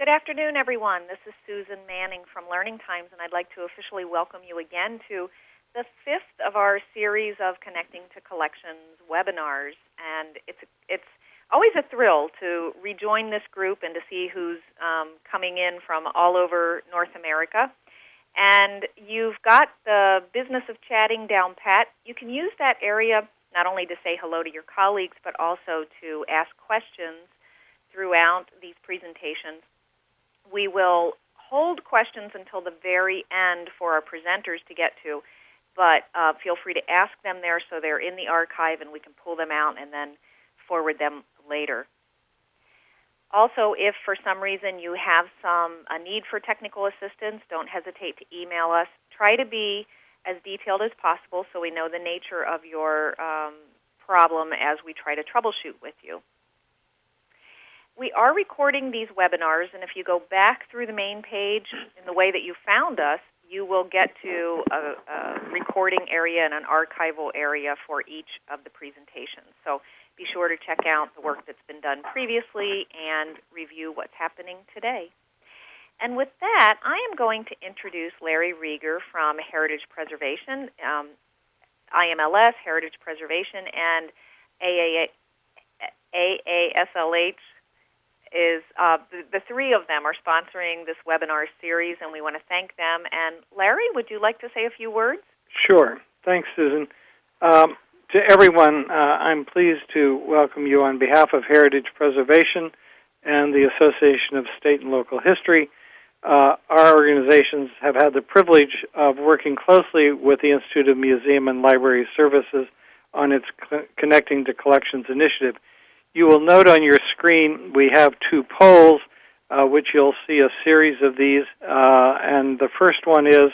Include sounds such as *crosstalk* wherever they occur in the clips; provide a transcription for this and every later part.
Good afternoon, everyone. This is Susan Manning from Learning Times, and I'd like to officially welcome you again to the fifth of our series of Connecting to Collections webinars. And it's, it's always a thrill to rejoin this group and to see who's um, coming in from all over North America. And you've got the business of chatting down pat. You can use that area not only to say hello to your colleagues, but also to ask questions throughout these presentations. We will hold questions until the very end for our presenters to get to, but uh, feel free to ask them there so they're in the archive and we can pull them out and then forward them later. Also, if for some reason you have some a need for technical assistance, don't hesitate to email us. Try to be as detailed as possible so we know the nature of your um, problem as we try to troubleshoot with you. We are recording these webinars, and if you go back through the main page in the way that you found us, you will get to a, a recording area and an archival area for each of the presentations. So be sure to check out the work that's been done previously and review what's happening today. And with that, I am going to introduce Larry Rieger from Heritage Preservation, um, IMLS, Heritage Preservation, and AASLH is uh, the, the, three of them are sponsoring this webinar series, and we want to thank them. And Larry, would you like to say a few words? Sure. Thanks, Susan. Um, to everyone, uh, I'm pleased to welcome you on behalf of Heritage Preservation and the Association of State and Local History. Uh, our organizations have had the privilege of working closely with the Institute of Museum and Library Services on its Connecting to Collections initiative. You will note on your screen we have two polls, uh, which you'll see a series of these. Uh, and the first one is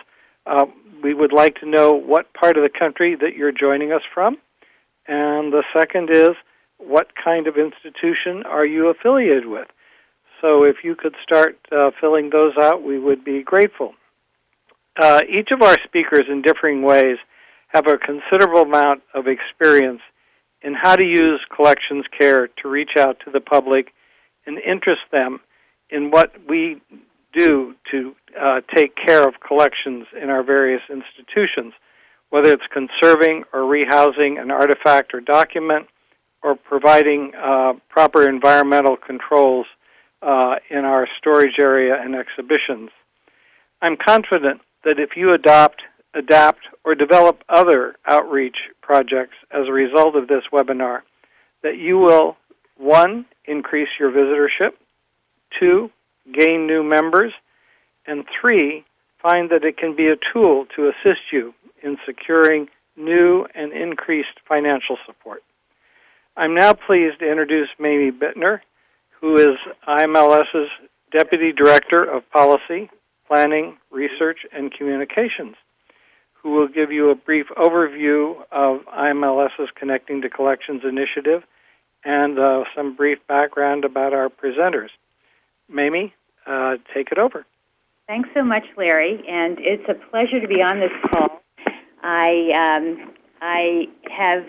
uh, we would like to know what part of the country that you're joining us from. And the second is what kind of institution are you affiliated with? So if you could start uh, filling those out, we would be grateful. Uh, each of our speakers, in differing ways, have a considerable amount of experience in how to use collections care to reach out to the public and interest them in what we do to uh, take care of collections in our various institutions, whether it's conserving or rehousing an artifact or document, or providing uh, proper environmental controls uh, in our storage area and exhibitions. I'm confident that if you adopt adapt, or develop other outreach projects as a result of this webinar, that you will, one, increase your visitorship, two, gain new members, and three, find that it can be a tool to assist you in securing new and increased financial support. I'm now pleased to introduce Mamie Bittner, who is IMLS's Deputy Director of Policy, Planning, Research, and Communications who will give you a brief overview of IMLS's Connecting to Collections initiative and uh, some brief background about our presenters. Mamie, uh, take it over. Thanks so much, Larry, and it's a pleasure to be on this call. I, um, I have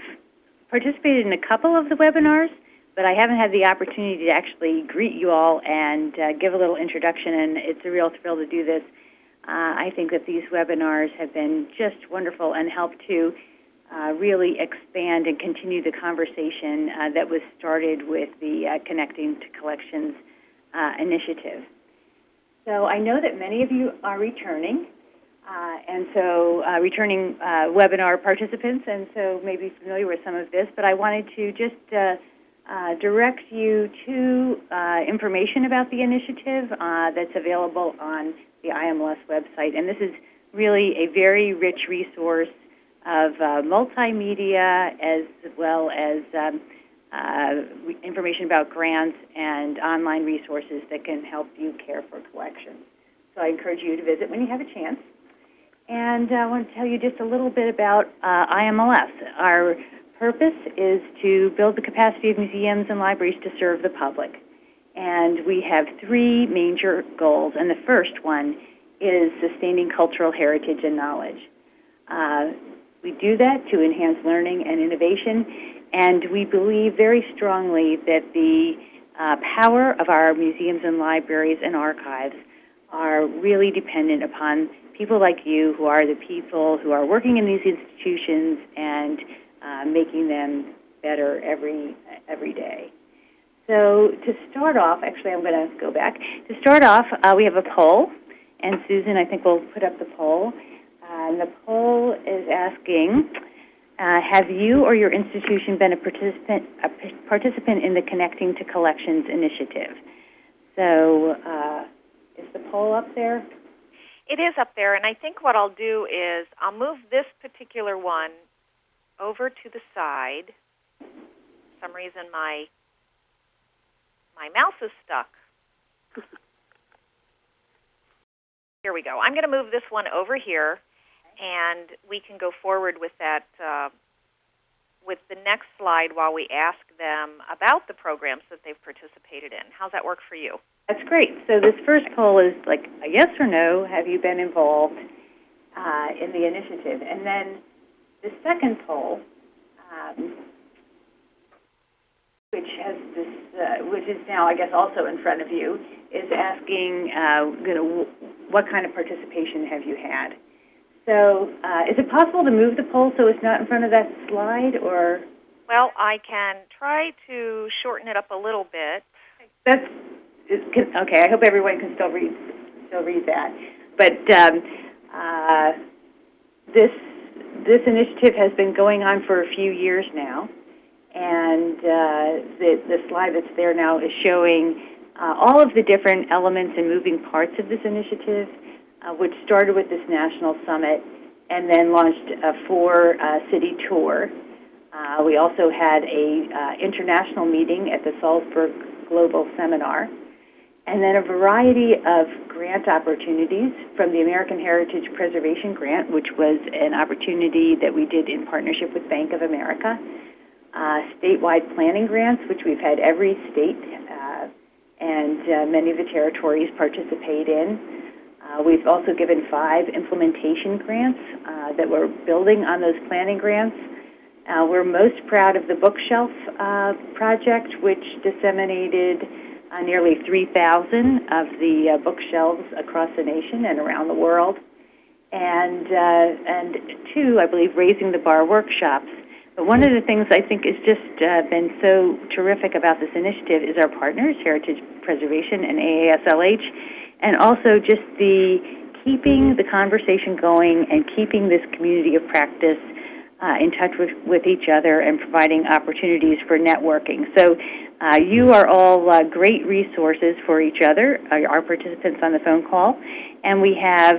participated in a couple of the webinars, but I haven't had the opportunity to actually greet you all and uh, give a little introduction, and it's a real thrill to do this. Uh, I think that these webinars have been just wonderful and help to uh, really expand and continue the conversation uh, that was started with the uh, Connecting to Collections uh, initiative. So I know that many of you are returning, uh, and so returning webinar participants, and so may be familiar with some of this, but I wanted to just direct you to information about the initiative that's available on the IMLS website. And this is really a very rich resource of uh, multimedia as well as um, uh, information about grants and online resources that can help you care for collections. So I encourage you to visit when you have a chance. And I want to tell you just a little bit about uh, IMLS. Our purpose is to build the capacity of museums and libraries to serve the public. And we have three major goals, and the first one is sustaining cultural heritage and knowledge. Uh, we do that to enhance learning and innovation, and we believe very strongly that the uh, power of our museums and libraries and archives are really dependent upon people like you who are the people who are working in these institutions and uh, making them better every, every day. So to start off, actually I'm going to go back. To start off, uh, we have a poll, and Susan, I think we'll put up the poll. Uh, and the poll is asking, uh, have you or your institution been a participant, participant in the Connecting to Collections initiative? So, uh, is the poll up there? It is up there, and I think what I'll do is I'll move this particular one over to the side. For some reason, my my mouse is stuck. *laughs* here we go. I'm going to move this one over here, and we can go forward with that uh, with the next slide while we ask them about the programs that they've participated in. How's that work for you? That's great. So this first poll is like a yes or no, have you been involved uh, in the initiative? And then the second poll, um, which has this, uh, which is now, I guess, also in front of you, is asking, uh, you know, what kind of participation have you had? So, uh, is it possible to move the poll so it's not in front of that slide, or Well, I can try to shorten it up a little bit. that's okay? I hope everyone can still read still read that. But um, uh, this this initiative has been going on for a few years now, and uh, the the slide that's there now is showing uh, all of the different elements and moving parts of this initiative, uh, which started with this national summit and then launched a four-city tour. Uh, we also had a uh, international meeting at the Salzburg Global Seminar, and then a variety of grant opportunities from the American Heritage Preservation Grant, which was an opportunity that we did in partnership with Bank of America, uh, statewide planning grants, which we've had every state uh, and uh, many of the territories participate in. Uh, we've also given five implementation grants that we're building on those planning grants. We're most proud of the bookshelf project, which disseminated uh, nearly 3,000 of the uh, bookshelves across the nation and around the world. And, uh, and two, I believe, raising the bar workshops. But one of the things I think has just uh, been so terrific about this initiative is our partners, Heritage Preservation and AASLH, and also just the keeping the conversation going and keeping this community of practice uh, in touch with, with each other and providing opportunities for networking. So uh, you are all uh, great resources for each other, uh, our participants on the phone call, and we have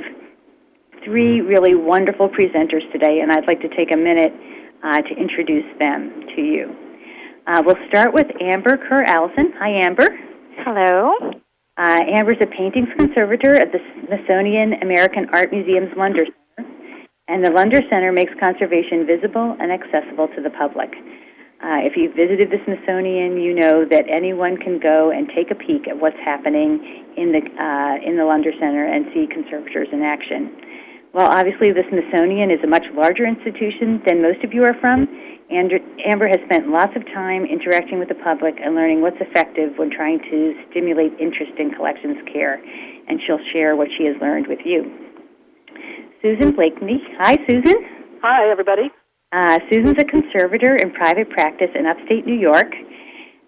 three really wonderful presenters today, and I'd like to take a minute uh, to introduce them to you. Uh, we'll start with Amber Kerr Allison. Hi, Amber. Hello. Uh, Amber's a paintings conservator at the Smithsonian American Art Museum's Lunder Center, and the Lunder Center makes conservation visible and accessible to the public. Uh, if you've visited the Smithsonian, you know that anyone can go and take a peek at what's happening in the uh, in the Lunder Center and see conservators in action. Well, obviously, the Smithsonian is a much larger institution than most of you are from. And Amber has spent lots of time interacting with the public and learning what's effective when trying to stimulate interest in collections care. And she'll share what she has learned with you. Susan Blakeney. Hi, Susan. Hi, everybody. Uh, Susan's a conservator in private practice in upstate New York.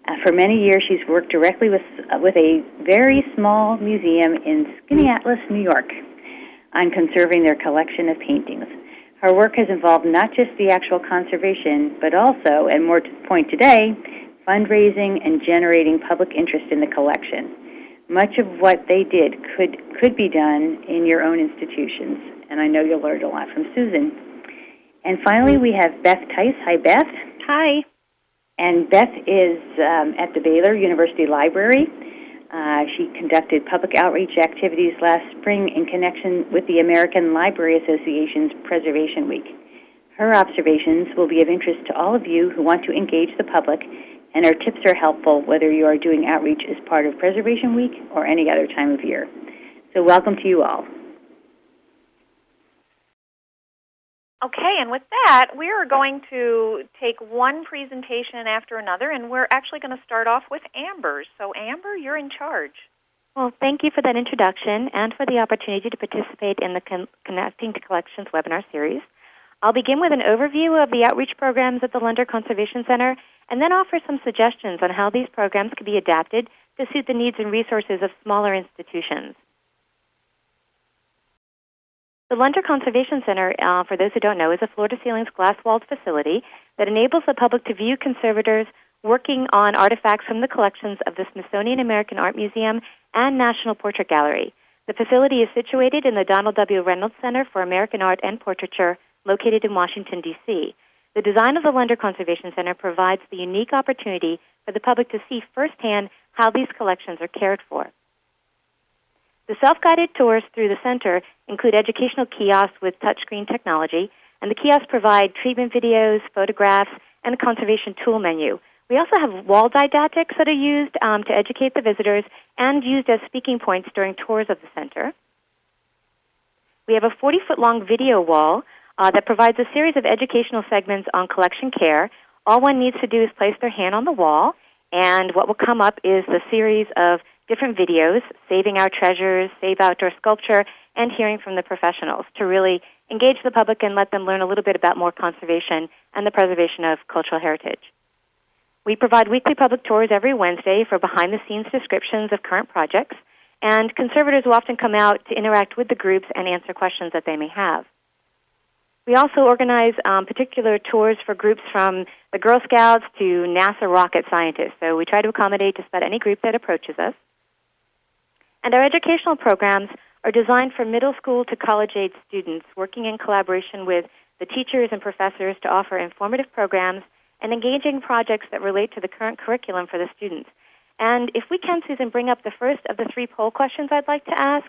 Uh, for many years, she's worked directly with, uh, with a very small museum in Skaneateles, New York, on conserving their collection of paintings. Her work has involved not just the actual conservation, but also, and more to the point today, fundraising and generating public interest in the collection. Much of what they did could, could be done in your own institutions, and I know you'll learn a lot from Susan. And finally, we have Beth Tice. Hi, Beth. Hi. And Beth is um, at the Baylor University Library. Uh, she conducted public outreach activities last spring in connection with the American Library Association's Preservation Week. Her observations will be of interest to all of you who want to engage the public, and her tips are helpful whether you are doing outreach as part of Preservation Week or any other time of year. So, welcome to you all. Okay, and with that, we are going to take one presentation after another, and we're actually going to start off with Amber. So, Amber, you're in charge. Well, thank you for that introduction and for the opportunity to participate in the Con- Connecting to Collections webinar series. I'll begin with an overview of the outreach programs at the Lunder Conservation Center and then offer some suggestions on how these programs could be adapted to suit the needs and resources of smaller institutions. The Lunder Conservation Center, uh, for those who don't know, is a floor to ceilings glass walled facility that enables the public to view conservators working on artifacts from the collections of the Smithsonian American Art Museum and National Portrait Gallery. The facility is situated in the Donald W. Reynolds Center for American Art and Portraiture, located in Washington, D.C. The design of the Lunder Conservation Center provides the unique opportunity for the public to see firsthand how these collections are cared for. The self-guided tours through the center include educational kiosks with touchscreen technology, and the kiosks provide treatment videos, photographs, and a conservation tool menu. We also have wall didactics that are used um, to educate the visitors and used as speaking points during tours of the center. We have a 40 foot long video wall uh, that provides a series of educational segments on collection care. All one needs to do is place their hand on the wall, and what will come up is the series of different videos, Saving Our Treasures, Save Outdoor Sculpture, and hearing from the professionals to really engage the public and let them learn a little bit about more conservation and the preservation of cultural heritage. We provide weekly public tours every Wednesday for behind the scenes descriptions of current projects, and conservators will often come out to interact with the groups and answer questions that they may have. We also organize um, particular tours for groups from the Girl Scouts to NASA rocket scientists. So we try to accommodate just about any group that approaches us. And our educational programs are designed for middle school to college age students, working in collaboration with the teachers and professors to offer informative programs and engaging projects that relate to the current curriculum for the students. And if we can, Susan, bring up the first of the three poll questions I'd like to ask,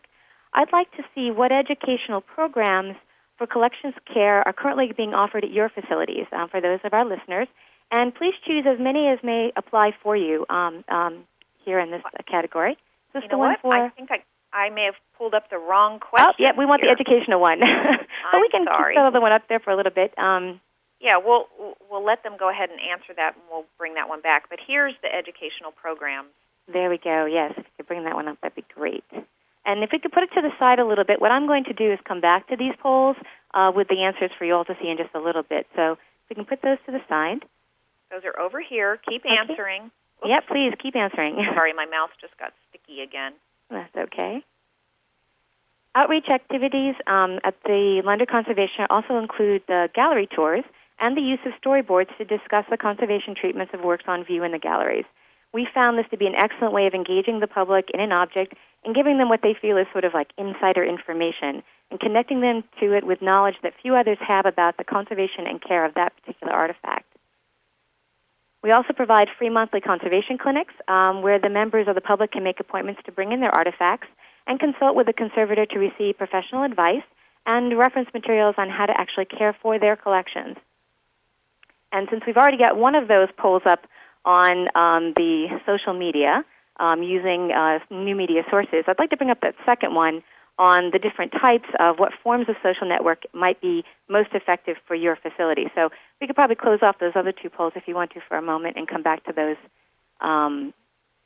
I'd like to see what educational programs for collections care are currently being offered at your facilities um, for those of our listeners. And please choose as many as may apply for you um, um, here in this category. Is this you the know one what? for? I think I, I may have pulled up the wrong question. Oh, yeah, we want here. the educational one. *laughs* but we can sorry. keep the other one up there for a little bit. Um, Yeah, we'll we'll let them go ahead and answer that, and we'll bring that one back. But here's the educational programs. There we go. Yes, if you could bring that one up, that'd be great. And if we could put it to the side a little bit, what I'm going to do is come back to these polls uh, with the answers for you all to see in just a little bit. So if we can put those to the side. Those are over here. Keep Okay. answering. Oops. Yep, please keep answering. *laughs* Sorry, my mouse just got sticky again. That's okay. Outreach activities um, at the Lunder Conservation also include the gallery tours and the use of storyboards to discuss the conservation treatments of works on view in the galleries. We found this to be an excellent way of engaging the public in an object and giving them what they feel is sort of like insider information and connecting them to it with knowledge that few others have about the conservation and care of that particular artifact. We also provide free monthly conservation clinics um, where the members of the public can make appointments to bring in their artifacts and consult with the conservator to receive professional advice and reference materials on how to actually care for their collections. And since we've already got one of those polls up on um, the social media um, using uh, new media sources, I'd like to bring up that second one on the different types of what forms of social network might be most effective for your facility. So we could probably close off those other two polls if you want to for a moment and come back to those, um,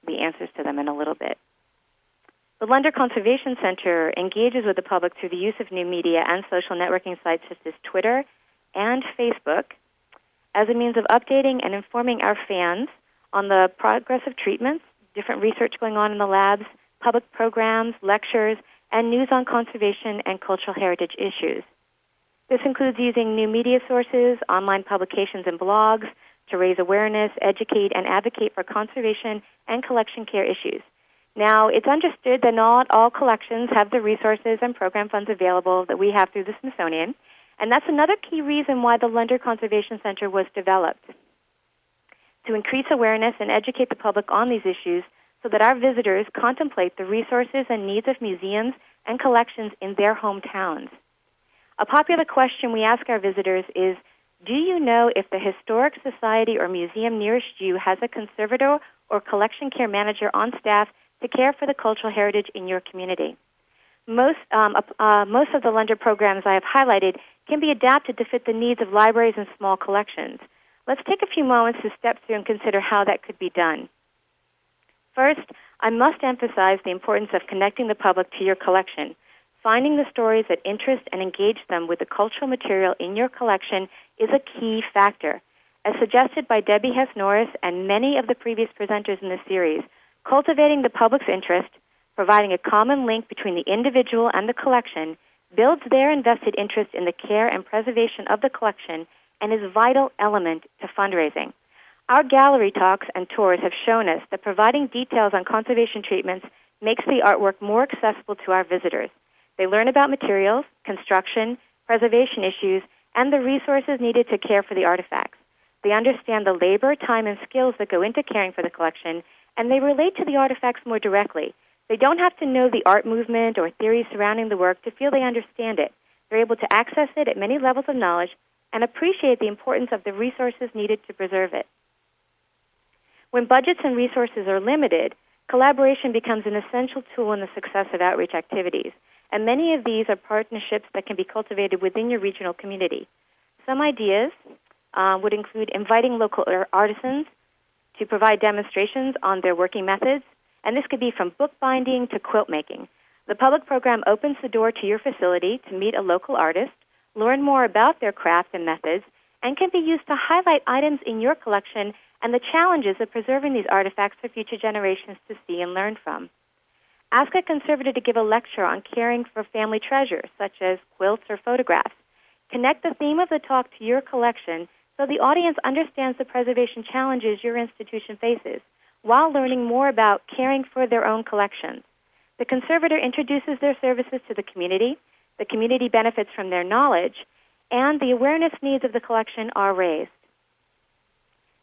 the answers to them in a little bit. The Lunder Conservation Center engages with the public through the use of new media and social networking sites such as Twitter and Facebook as a means of updating and informing our fans on the progress of treatments, different research going on in the labs, public programs, lectures, and news on conservation and cultural heritage issues. This includes using new media sources, online publications, and blogs to raise awareness, educate, and advocate for conservation and collection care issues. Now, it's understood that not all collections have the resources and program funds available that we have through the Smithsonian, and that's another key reason why the Lunder Conservation Center was developed to increase awareness and educate the public on these issues so that our visitors contemplate the resources and needs of museums and collections in their hometowns. A popular question we ask our visitors is Do you know if the Historic Society or museum nearest you has a conservator or collection care manager on staff to care for the cultural heritage in your community? Most, um, uh, most of the Lunder programs I have highlighted can be adapted to fit the needs of libraries and small collections. Let's take a few moments to step through and consider how that could be done. First, I must emphasize the importance of connecting the public to your collection. Finding the stories that interest and engage them with the cultural material in your collection is a key factor. As suggested by Debbie Hess Norris and many of the previous presenters in this series, cultivating the public's interest, providing a common link between the individual and the collection, builds their invested interest in the care and preservation of the collection and is a vital element to fundraising. Our gallery talks and tours have shown us that providing details on conservation treatments makes the artwork more accessible to our visitors. They learn about materials, construction, preservation issues, and the resources needed to care for the artifacts. They understand the labor, time, and skills that go into caring for the collection, and they relate to the artifacts more directly. They don't have to know the art movement or theories surrounding the work to feel they understand it. They're able to access it at many levels of knowledge and appreciate the importance of the resources needed to preserve it. When budgets and resources are limited, collaboration becomes an essential tool in the success of outreach activities, and many of these are partnerships that can be cultivated within your regional community. Some ideas uh, would include inviting local artisans to provide demonstrations on their working methods, and this could be from bookbinding to quilt making. The public program opens the door to your facility to meet a local artist, learn more about their craft and methods, and can be used to highlight items in your collection and the challenges of preserving these artifacts for future generations to see and learn from. Ask a conservator to give a lecture on caring for family treasures, such as quilts or photographs. Connect the theme of the talk to your collection so the audience understands the preservation challenges your institution faces while learning more about caring for their own collections. The conservator introduces their services to the community, the community benefits from their knowledge, and the awareness needs of the collection are raised.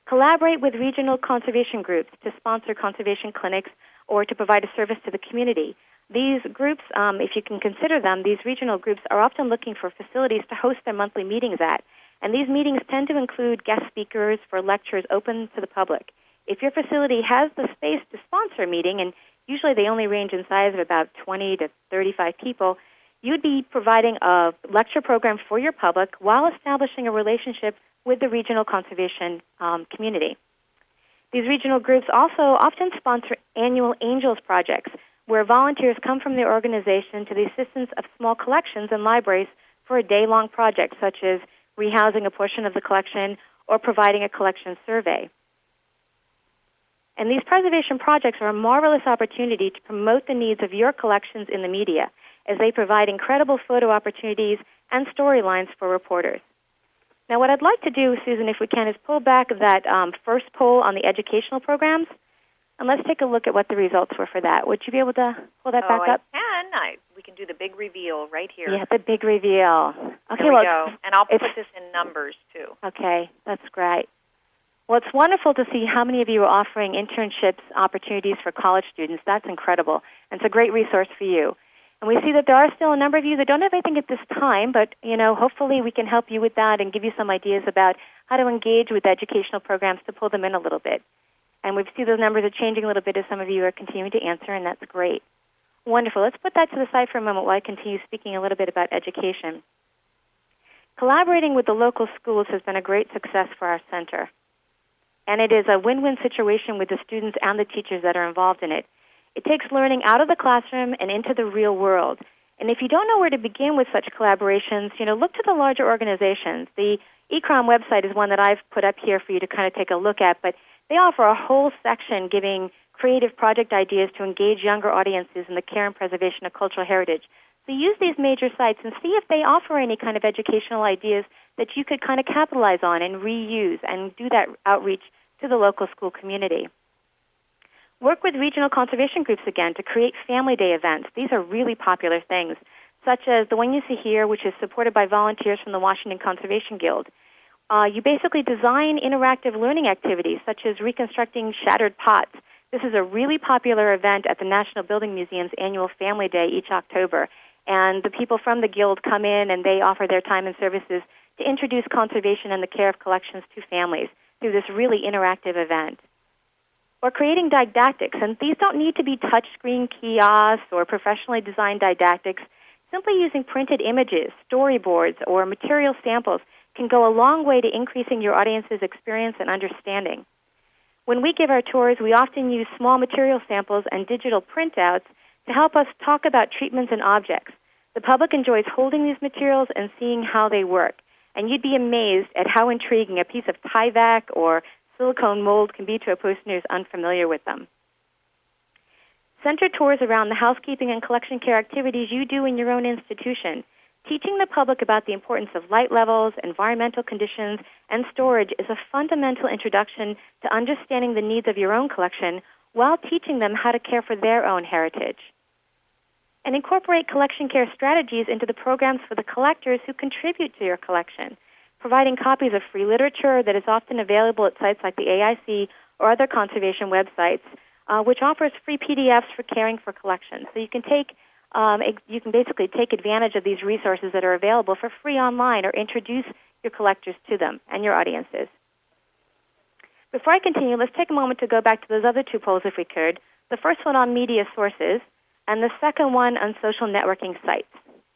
Collaborate with regional conservation groups to sponsor conservation clinics or to provide a service to the community. These groups, um, if you can consider them, these regional groups are often looking for facilities to host their monthly meetings at. And these meetings tend to include guest speakers for lectures open to the public. If your facility has the space to sponsor a meeting, and usually they only range in size of about 20 to 35 people, you'd be providing a lecture program for your public while establishing a relationship with the regional conservation um, community. These regional groups also often sponsor annual Angels projects, where volunteers come from their organization to the assistance of small collections and libraries for a day long project, such as rehousing a portion of the collection or providing a collection survey. And these preservation projects are a marvelous opportunity to promote the needs of your collections in the media, as they provide incredible photo opportunities and storylines for reporters. Now, what I'd like to do, Susan, if we can, is pull back that um, first poll on the educational programs, and let's take a look at what the results were for that. Would you be able to pull that oh, back I up? can. I, we can do the big reveal right here. Yeah, the big reveal. Okay, There we well, go. And I'll put this in numbers too. Okay, that's great. Well, it's wonderful to see how many of you are offering internships opportunities for college students. That's incredible. And it's a great resource for you. And we see that there are still a number of you that don't have anything at this time, but you know, hopefully we can help you with that and give you some ideas about how to engage with educational programs to pull them in a little bit. And we see those numbers are changing a little bit as some of you are continuing to answer, and that's great. Wonderful. Let's put that to the side for a moment while I continue speaking a little bit about education. Collaborating with the local schools has been a great success for our center. And it is a win win situation with the students and the teachers that are involved in it. It takes learning out of the classroom and into the real world. And if you don't know where to begin with such collaborations, you know, look to the larger organizations. The ICCROM website is one that I've put up here for you to kind of take a look at, but they offer a whole section giving creative project ideas to engage younger audiences in the care and preservation of cultural heritage. So use these major sites and see if they offer any kind of educational ideas that you could kind of capitalize on and reuse and do that outreach to the local school community. Work with regional conservation groups again to create family day events. These are really popular things, such as the one you see here, which is supported by volunteers from the Washington Conservation Guild. Uh, you basically design interactive learning activities, such as reconstructing shattered pots. This is a really popular event at the National Building Museum's annual Family Day each October. And the people from the Guild come in and they offer their time and services to introduce conservation and the care of collections to families through this really interactive event. Or creating didactics, and these don't need to be touchscreen kiosks or professionally designed didactics. simply using printed images, storyboards, or material samples can go a long way to increasing your audience's experience and understanding. When we give our tours, we often use small material samples and digital printouts to help us talk about treatments and objects. The public enjoys holding these materials and seeing how they work. And you'd be amazed at how intriguing a piece of Tyvek or silicone mold can be to a person who's unfamiliar with them. Center tours around the housekeeping and collection care activities you do in your own institution. Teaching the public about the importance of light levels, environmental conditions, and storage is a fundamental introduction to understanding the needs of your own collection while teaching them how to care for their own heritage. And incorporate collection care strategies into the programs for the collectors who contribute to your collection, providing copies of free literature that is often available at sites like the AIC or other conservation websites, uh, which offers free PDFs for caring for collections. So you can take um, you can basically take advantage of these resources that are available for free online or introduce your collectors to them and your audiences. Before I continue, let's take a moment to go back to those other two polls if we could. The first one on media sources and the second one on social networking sites.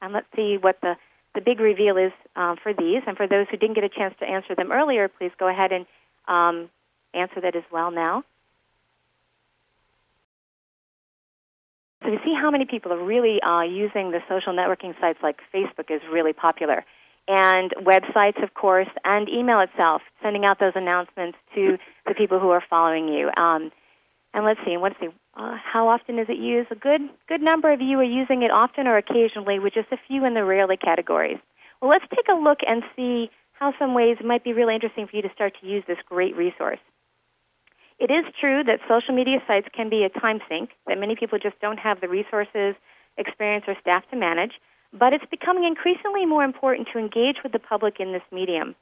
And let's see what the, the big reveal is um, for these. And for those who didn't get a chance to answer them earlier, please go ahead and um, answer that as well now. So to see how many people are really uh, using the social networking sites like Facebook is really popular. And websites, of course, and email itself, sending out those announcements to the people who are following you. Um, and let's see, let's see, uh, how often is it used? A good, good number of you are using it often or occasionally, with just a few in the rarely categories. Well, let's take a look and see how some ways it might be really interesting for you to start to use this great resource. It is true that social media sites can be a time sink, that many people just don't have the resources, experience, or staff to manage, but it's becoming increasingly more important to engage with the public in this medium.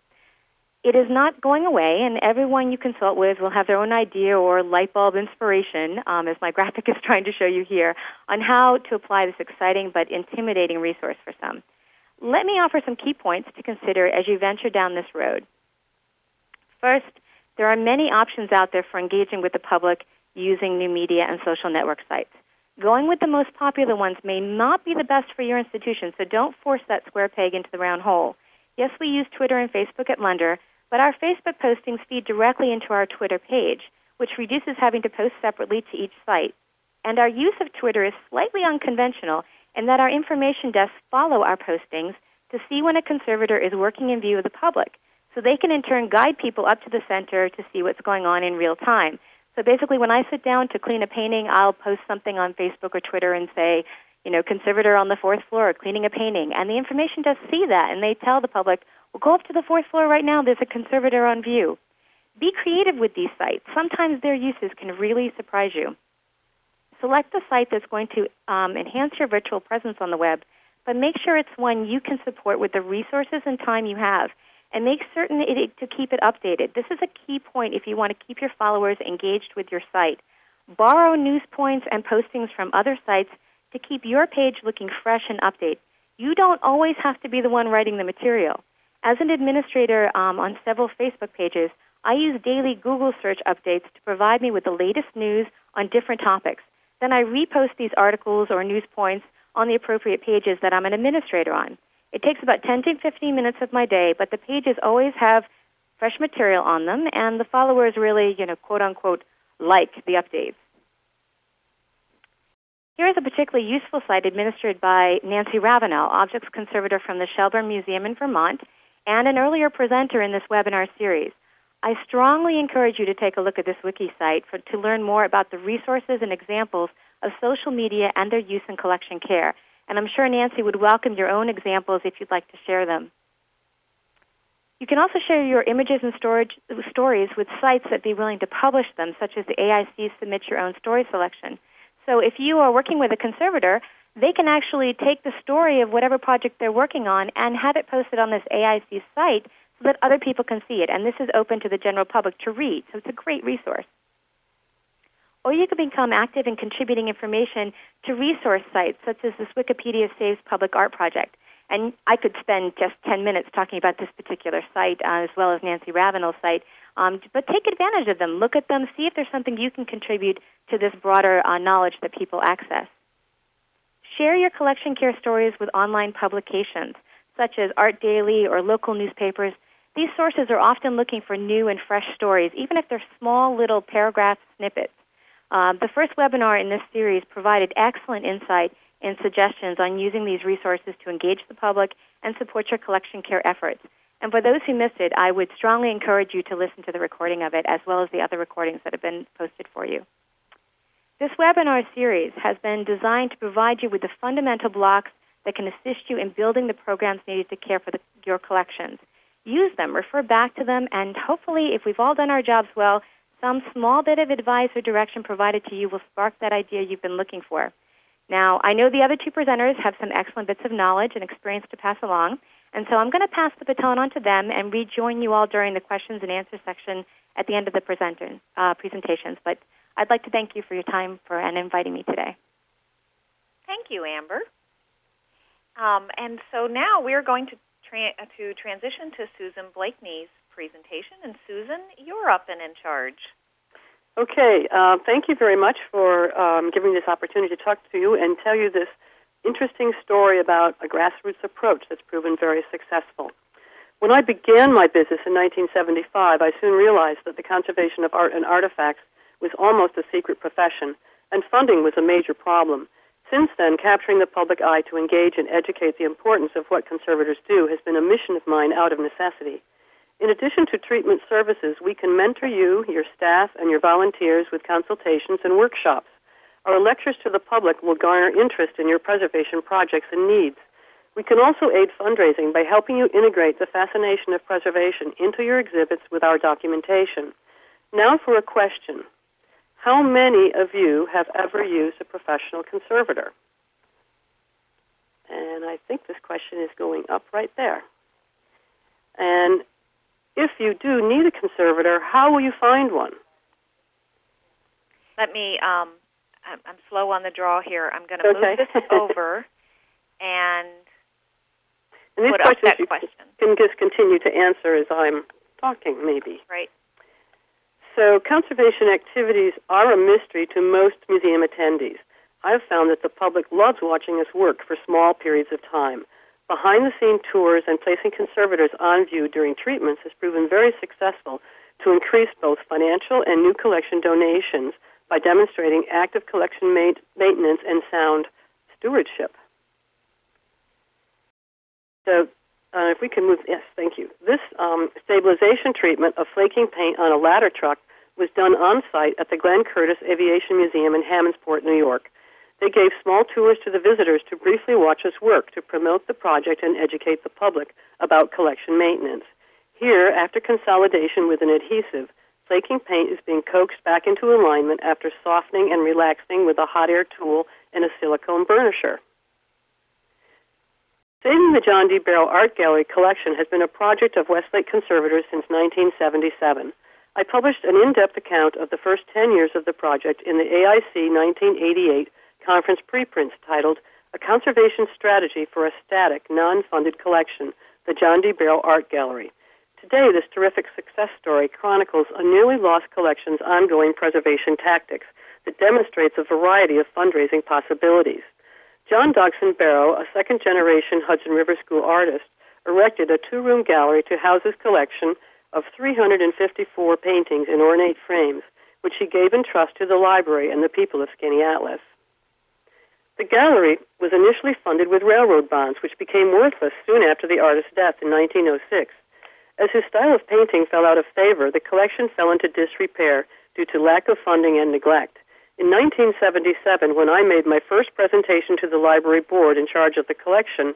It is not going away, and everyone you consult with will have their own idea or light bulb inspiration, um, as my *laughs* graphic is trying to show you here, on how to apply this exciting but intimidating resource for some. Let me offer some key points to consider as you venture down this road. First, there are many options out there for engaging with the public using new media and social network sites. Going with the most popular ones may not be the best for your institution, so don't force that square peg into the round hole. Yes, we use Twitter and Facebook at Lunder, but our Facebook postings feed directly into our Twitter page, which reduces having to post separately to each site. And our use of Twitter is slightly unconventional in that our information desks follow our postings to see when a conservator is working in view of the public. So they can in turn guide people up to the center to see what's going on in real time. So basically, when I sit down to clean a painting, I'll post something on Facebook or Twitter and say, you know, conservator on the fourth floor cleaning a painting. And the information does see that, and they tell the public, well, go up to the fourth floor right now, there's a conservator on view. Be creative with these sites. Sometimes their uses can really surprise you. Select the site that's going to um, enhance your virtual presence on the web, but make sure it's one you can support with the resources and time you have and make certain it, to keep it updated. This is a key point if you want to keep your followers engaged with your site. Borrow news points and postings from other sites to keep your page looking fresh and updated. You don't always have to be the one writing the material. As an administrator um, on several Facebook pages, I use daily Google search updates to provide me with the latest news on different topics. Then I repost these articles or news points on the appropriate pages that I'm an administrator on. It takes about 10 to 15 minutes of my day, but the pages always have fresh material on them, and the followers really, you know, quote unquote, like the updates. Here is a particularly useful site administered by Nancy Ravenel, objects conservator from the Shelburne Museum in Vermont, and an earlier presenter in this webinar series. I strongly encourage you to take a look at this wiki site for, to learn more about the resources and examples of social media and their use in collection care. And I'm sure Nancy would welcome your own examples if you'd like to share them. You can also share your images and storage, stories with sites that be willing to publish them, such as the AIC Submit Your Own Story selection. So if you are working with a conservator, they can actually take the story of whatever project they're working on and have it posted on this AIC site so that other people can see it. And this is open to the general public to read, so it's a great resource or you can become active in contributing information to resource sites such as this Wikipedia Saves Public Art project. And I could spend just 10 minutes talking about this particular site uh, as well as Nancy Ravenel's site. Um, but take advantage of them. Look at them. See if there's something you can contribute to this broader uh, knowledge that people access. Share your collection care stories with online publications, such as Art Daily or local newspapers. These sources are often looking for new and fresh stories, even if they're small little paragraph snippets. Um, the first webinar in this series provided excellent insight and suggestions on using these resources to engage the public and support your collection care efforts. And for those who missed it, I would strongly encourage you to listen to the recording of it as well as the other recordings that have been posted for you. This webinar series has been designed to provide you with the fundamental blocks that can assist you in building the programs needed to care for the, your collections. Use them, refer back to them, and hopefully, if we've all done our jobs well, some small bit of advice or direction provided to you will spark that idea you've been looking for. Now, I know the other two presenters have some excellent bits of knowledge and experience to pass along, and so I'm going to pass the baton on to them and rejoin you all during the questions and answer section at the end of the presenter, uh, presentations. But I'd like to thank you for your time for and inviting me today. Thank you, Amber. Um, and so now we're going to tra- to transition to Susan Blakeney's presentation. And Susan, you're up and in charge. Okay, uh, thank you very much for um, giving this opportunity to talk to you and tell you this interesting story about a grassroots approach that's proven very successful. When I began my business in 1975, I soon realized that the conservation of art and artifacts was almost a secret profession, and funding was a major problem. Since then, capturing the public eye to engage and educate the importance of what conservators do has been a mission of mine out of necessity. In addition to treatment services, we can mentor you, your staff, and your volunteers with consultations and workshops. Our lectures to the public will garner interest in your preservation projects and needs. We can also aid fundraising by helping you integrate the fascination of preservation into your exhibits with our documentation. Now for a question. How many of you have ever used a professional conservator? And I think this question is going up right there. And if you do need a conservator, how will you find one? Let me. Um, I'm, I'm slow on the draw here. I'm going to Okay. move this *laughs* over and And put up that you question. can just continue to answer as I'm talking, maybe. Right. So, conservation activities are a mystery to most museum attendees. I've found that the public loves watching us work for small periods of time. Behind the scene tours and placing conservators on view during treatments has proven very successful to increase both financial and new collection donations by demonstrating active collection ma- maintenance and sound stewardship. So, uh, if we can move, yes, thank you. This um, stabilization treatment of flaking paint on a ladder truck was done on site at the Glenn Curtiss Aviation Museum in Hammondsport, New York. They gave small tours to the visitors to briefly watch us work to promote the project and educate the public about collection maintenance. Here, after consolidation with an adhesive, flaking paint is being coaxed back into alignment after softening and relaxing with a hot air tool and a silicone burnisher. Saving the John D. Barrow Art Gallery collection has been a project of Westlake conservators since 1977. I published an in-depth account of the first 10 years of the project in the AIC 1988 conference preprints titled A Conservation Strategy for a Static, Non-Funded Collection, the John D. Barrow Art Gallery. Today, this terrific success story chronicles a nearly lost collection's ongoing preservation tactics that demonstrates a variety of fundraising possibilities. John Dodgson Barrow, a second generation Hudson River School artist, erected a two room gallery to house his collection of 354 paintings in ornate frames, which he gave in trust to the library and the people of Skaneateles. The gallery was initially funded with railroad bonds, which became worthless soon after the artist's death in 1906. As his style of painting fell out of favor, the collection fell into disrepair due to lack of funding and neglect. In 1977, when I made my first presentation to the library board in charge of the collection,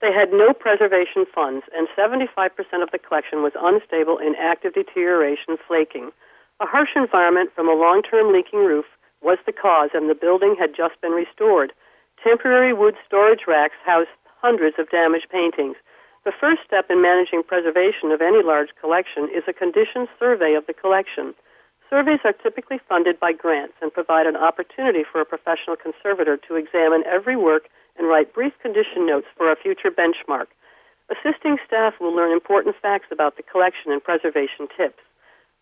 they had no preservation funds, and 75% of the collection was unstable in active deterioration, flaking. A harsh environment from a long term leaking roof was the cause, and the building had just been restored. Temporary wood storage racks housed hundreds of damaged paintings. The first step in managing preservation of any large collection is a condition survey of the collection. Surveys are typically funded by grants and provide an opportunity for a professional conservator to examine every work and write brief condition notes for a future benchmark. Assisting staff will learn important facts about the collection and preservation tips.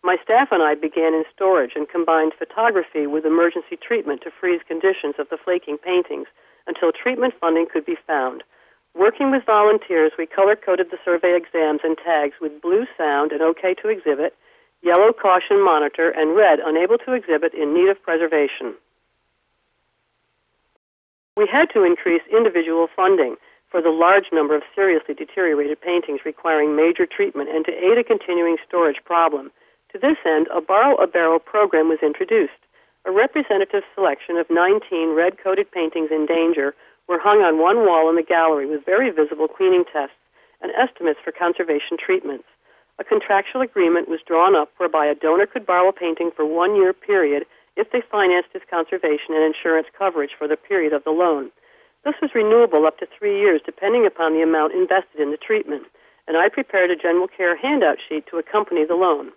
My staff and I began in storage and combined photography with emergency treatment to freeze conditions of the flaking paintings until treatment funding could be found. Working with volunteers, we color coded the survey exams and tags with blue sound and OK to exhibit, yellow caution monitor, and red unable to exhibit in need of preservation. We had to increase individual funding for the large number of seriously deteriorated paintings requiring major treatment and to aid a continuing storage problem. To this end, a Borrow a Barrow program was introduced. A representative selection of 19 red coated paintings in danger were hung on one wall in the gallery with very visible cleaning tests and estimates for conservation treatments. A contractual agreement was drawn up whereby a donor could borrow a painting for one year period if they financed its conservation and insurance coverage for the period of the loan. This was renewable up to three years depending upon the amount invested in the treatment, and I prepared a general care handout sheet to accompany the loan.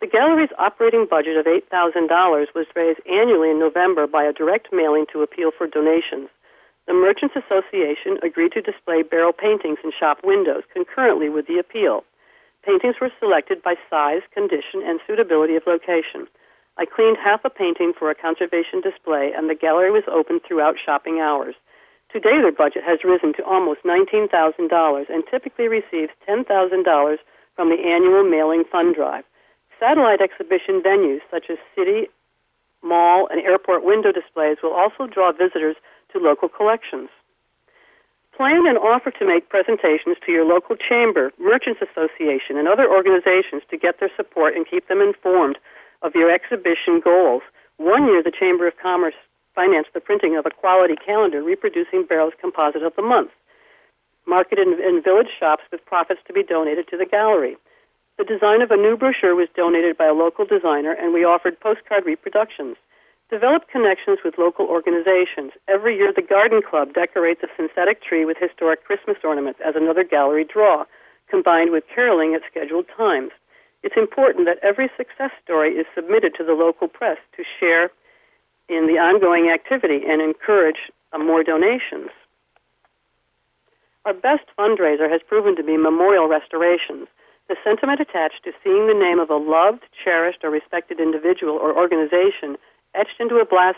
The gallery's operating budget of $8,000 was raised annually in November by a direct mailing to appeal for donations. The Merchants Association agreed to display Barrow paintings in shop windows concurrently with the appeal. Paintings were selected by size, condition, and suitability of location. I cleaned half a painting for a conservation display, and the gallery was open throughout shopping hours. Today, their budget has risen to almost $19,000 and typically receives $10,000 from the annual mailing fund drive. Satellite exhibition venues such as city, mall, and airport window displays will also draw visitors to local collections. Plan and offer to make presentations to your local chamber, merchants association, and other organizations to get their support and keep them informed of your exhibition goals. One year, the Chamber of Commerce financed the printing of a quality calendar reproducing Barrow's composite of the month, marketed in, in village shops with profits to be donated to the gallery. The design of a new brochure was donated by a local designer, and we offered postcard reproductions. Develop connections with local organizations. Every year, the Garden Club decorates a synthetic tree with historic Christmas ornaments as another gallery draw, combined with caroling at scheduled times. It's important that every success story is submitted to the local press to share in the ongoing activity and encourage uh, more donations. Our best fundraiser has proven to be memorial restorations. The sentiment attached to seeing the name of a loved, cherished, or respected individual or organization etched into a brass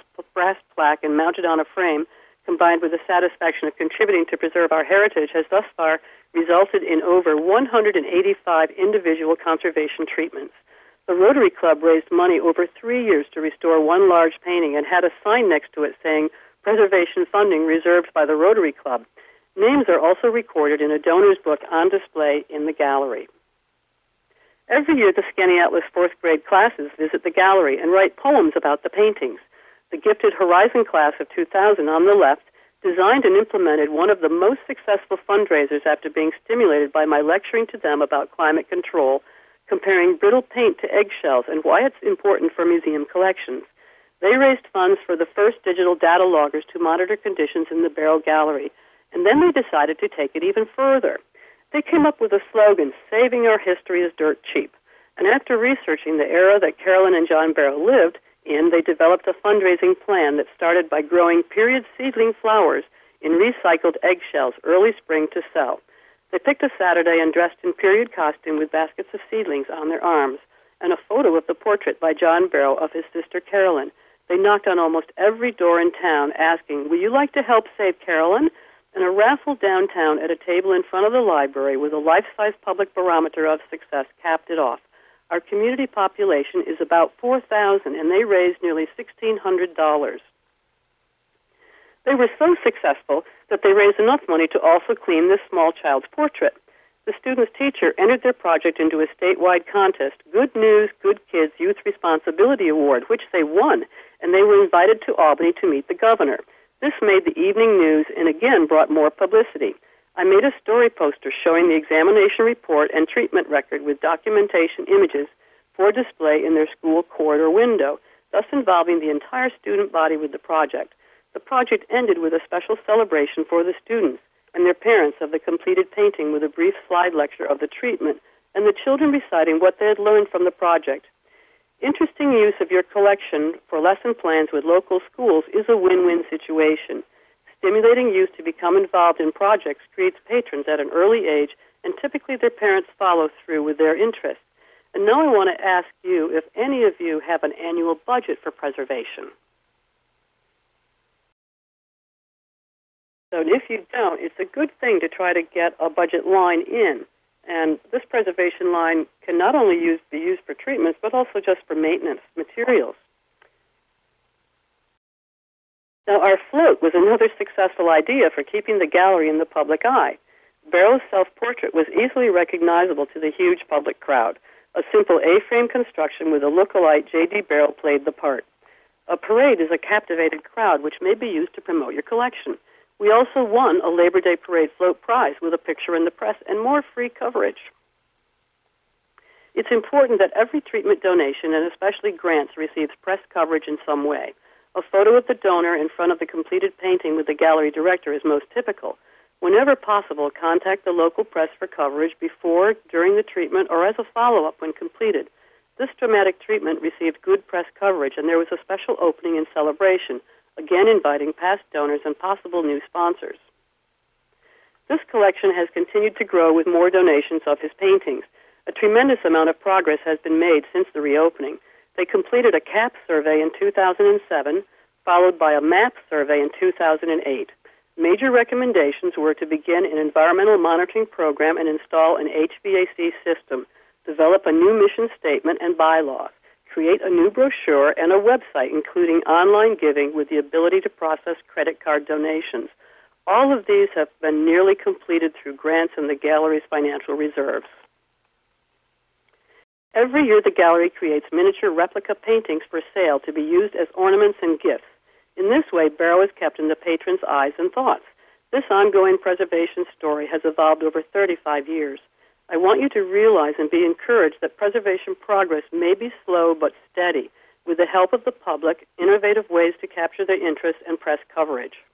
plaque and mounted on a frame, combined with the satisfaction of contributing to preserve our heritage, has thus far resulted in over 185 individual conservation treatments. The Rotary Club raised money over three years to restore one large painting and had a sign next to it saying, Preservation funding reserved by the Rotary Club. Names are also recorded in a donor's book on display in the gallery. Every year, the Skaneateles fourth grade classes visit the gallery and write poems about the paintings. The gifted Horizon class of 2000 on the left designed and implemented one of the most successful fundraisers after being stimulated by my lecturing to them about climate control, comparing brittle paint to eggshells and why it's important for museum collections. They raised funds for the first digital data loggers to monitor conditions in the Barrow Gallery, and then they decided to take it even further. They came up with a slogan, Saving Our History is Dirt Cheap. And after researching the era that Carolyn and John Barrow lived in, they developed a fundraising plan that started by growing period seedling flowers in recycled eggshells early spring to sell. They picked a Saturday and dressed in period costume with baskets of seedlings on their arms and a photo of the portrait by John Barrow of his sister Carolyn. They knocked on almost every door in town asking, Will you like to help save Carolyn? And a raffle downtown at a table in front of the library with a life size public barometer of success capped it off. Our community population is about 4,000, and they raised nearly $1,600. They were so successful that they raised enough money to also clean this small child's portrait. The student's teacher entered their project into a statewide contest, Good News, Good Kids Youth Responsibility Award, which they won, and they were invited to Albany to meet the governor. This made the evening news and again brought more publicity. I made a story poster showing the examination report and treatment record with documentation images for display in their school corridor window, thus involving the entire student body with the project. The project ended with a special celebration for the students and their parents of the completed painting with a brief slide lecture of the treatment and the children reciting what they had learned from the project. Interesting use of your collection for lesson plans with local schools is a win-win situation. Stimulating youth to become involved in projects creates patrons at an early age, and typically their parents follow through with their interests. And now I want to ask you if any of you have an annual budget for preservation. So if you don't, it's a good thing to try to get a budget line in. And this preservation line can not only use, be used for treatments, but also just for maintenance materials. Now, our float was another successful idea for keeping the gallery in the public eye. Barrow's self-portrait was easily recognizable to the huge public crowd. A simple A-frame construction with a look-alike J.D. Barrow played the part. A parade is a captivated crowd which may be used to promote your collection. We also won a Labor Day Parade Float Prize with a picture in the press and more free coverage. It's important that every treatment donation, and especially grants, receives press coverage in some way. A photo of the donor in front of the completed painting with the gallery director is most typical. Whenever possible, contact the local press for coverage before, during the treatment, or as a follow up when completed. This dramatic treatment received good press coverage, and there was a special opening and celebration again inviting past donors and possible new sponsors. This collection has continued to grow with more donations of his paintings. A tremendous amount of progress has been made since the reopening. They completed a CAP survey in 2007, followed by a MAP survey in 2008. Major recommendations were to begin an environmental monitoring program and install an HVAC system, develop a new mission statement and bylaws create a new brochure and a website including online giving with the ability to process credit card donations. All of these have been nearly completed through grants and the gallery's financial reserves. Every year, the gallery creates miniature replica paintings for sale to be used as ornaments and gifts. In this way, Barrow is kept in the patron's eyes and thoughts. This ongoing preservation story has evolved over 35 years. I want you to realize and be encouraged that preservation progress may be slow but steady with the help of the public, innovative ways to capture their interest, and press coverage.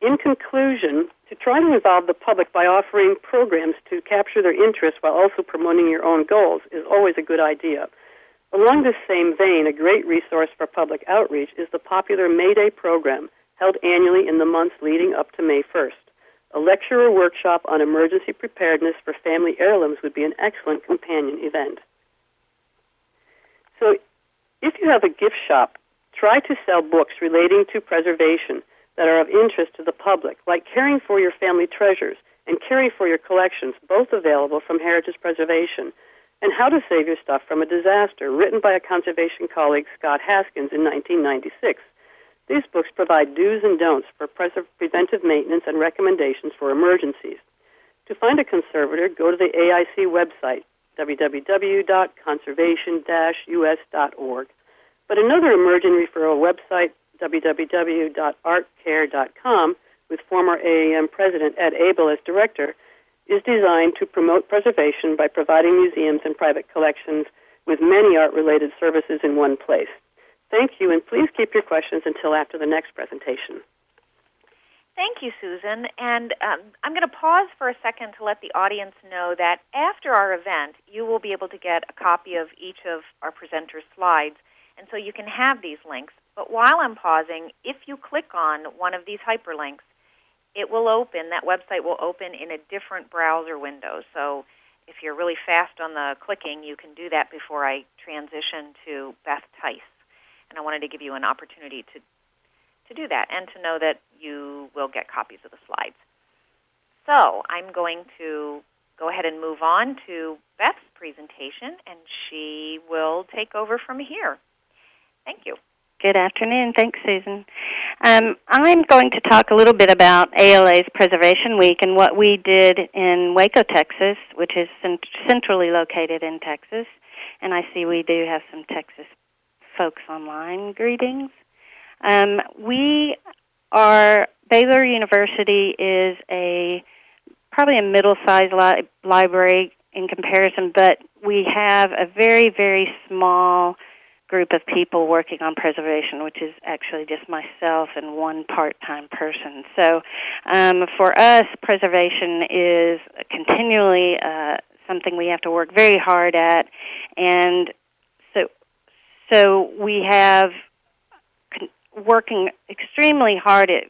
In conclusion, to try to involve the public by offering programs to capture their interest while also promoting your own goals is always a good idea. Along this same vein, a great resource for public outreach is the popular May Day program held annually in the months leading up to May 1st. A lecture or workshop on emergency preparedness for family heirlooms would be an excellent companion event. So, if you have a gift shop, try to sell books relating to preservation that are of interest to the public, like Caring for Your Family Treasures and Caring for Your Collections, both available from Heritage Preservation, and How to Save Your Stuff from a Disaster, written by a conservation colleague, Scott Haskins, in 1996. These books provide do's and don'ts for preventive maintenance and recommendations for emergencies. To find a conservator, go to the AIC website, www.conservation-us.org. But another emerging referral website, www.artcare.com, with former AAM President Ed Able as director, is designed to promote preservation by providing museums and private collections with many art related services in one place. Thank you, and please keep your questions until after the next presentation. Thank you, Susan. And um, I'm going to pause for a second to let the audience know that after our event, you will be able to get a copy of each of our presenters' slides, and so you can have these links. But while I'm pausing, if you click on one of these hyperlinks, it will open, that website will open in a different browser window. So if you're really fast on the clicking, you can do that before I transition to Beth Tice and I wanted to give you an opportunity to to do that and to know that you will get copies of the slides. So I'm going to go ahead and move on to Beth's presentation, and she will take over from here. Thank you. Good afternoon. Thanks, Susan. Um, I'm going to talk a little bit about ALA's Preservation Week and what we did in Waco, Texas, which is centrally located in Texas. And I see we do have some Texas folks online. Greetings. Um, we are Baylor University is a probably a middle-sized li- library in comparison, but we have a very very small group of people working on preservation, which is actually just myself and one part-time person. So, um, for us, preservation is continually uh, something we have to work very hard at, and so we have working extremely hard at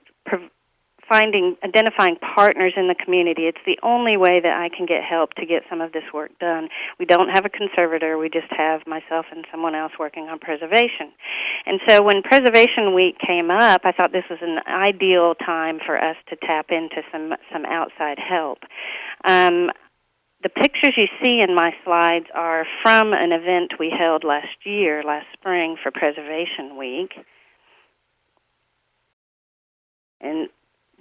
finding identifying partners in the community. It's the only way that I can get help to get some of this work done. We don't have a conservator. We just have myself and someone else working on preservation. And so when Preservation Week came up, I thought this was an ideal time for us to tap into some some outside help. Um, the pictures you see in my slides are from an event we held last year, last spring for Preservation Week. And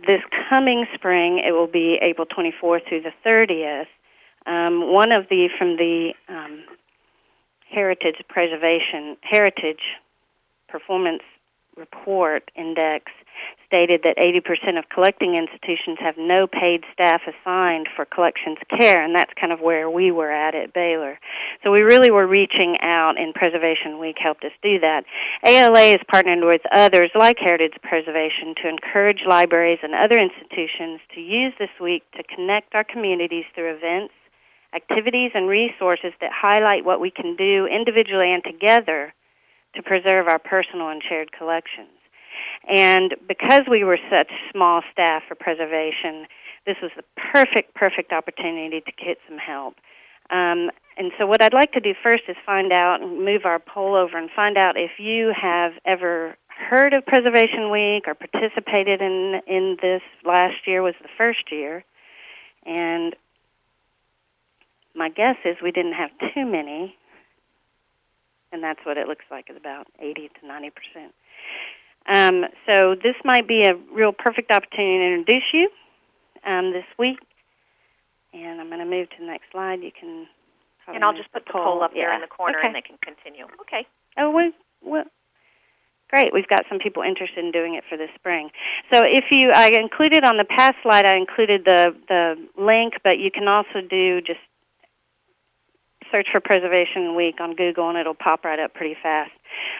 this coming spring, it will be April 24th through the 30th. Um, one of the from the um, Heritage Preservation Heritage Performance Report Index stated that 80% of collecting institutions have no paid staff assigned for collections care, and that's kind of where we were at at Baylor. So we really were reaching out, and Preservation Week helped us do that. ALA is partnered with others like Heritage Preservation to encourage libraries and other institutions to use this week to connect our communities through events, activities, and resources that highlight what we can do individually and together to preserve our personal and shared collections. And because we were such small staff for preservation, this was the perfect, perfect opportunity to get some help. Um, and so, what I'd like to do first is find out and move our poll over and find out if you have ever heard of Preservation Week or participated in in this. Last year was the first year, and my guess is we didn't have too many, and that's what it looks like is about 80 to 90 percent. Um, so this might be a real perfect opportunity to introduce you um, this week. And I'm going to move to the next slide. You can. And I'll just put the poll, up yeah. there in the corner, okay. and they can continue. Okay. Oh, we, well, great. We've got some people interested in doing it for this spring. So if you, I included on the past slide, I included the the link, but you can also do just search for Preservation Week on Google, and it'll pop right up pretty fast.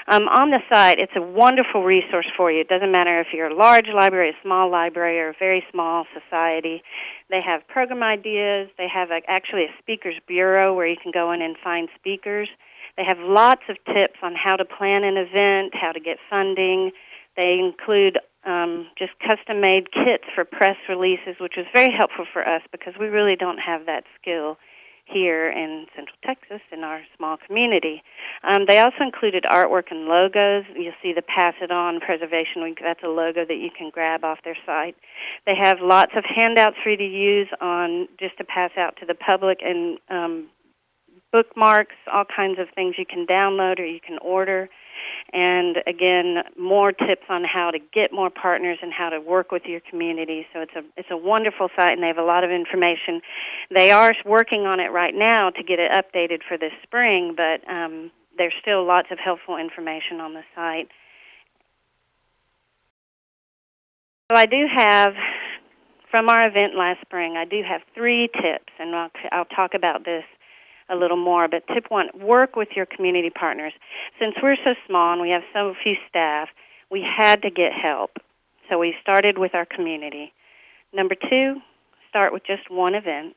Um, on the site, it's a wonderful resource for you. It doesn't matter if you're a large library, a small library, or a very small society. They have program ideas. They have a, actually a speakers bureau where you can go in and find speakers. They have lots of tips on how to plan an event, how to get funding. They include um, just custom made kits for press releases, which was very helpful for us because we really don't have that skill here in Central Texas in our small community. Um, they also included artwork and logos. You'll see the Pass It On Preservation Week. That's a logo that you can grab off their site. They have lots of handouts for you to use on just to pass out to the public and um, bookmarks, all kinds of things you can download or you can order and again more tips on how to get more partners and how to work with your community. So it's a it's a wonderful site and they have a lot of information. They are working on it right now to get it updated for this spring but um, there's still lots of helpful information on the site. So i do have from our event last spring i do have three tips and i'll, I'll talk about this a little more. But tip one, work with your community partners. Since we're so small and we have so few staff, we had to get help. So we started with our community. Number two, start with just one event.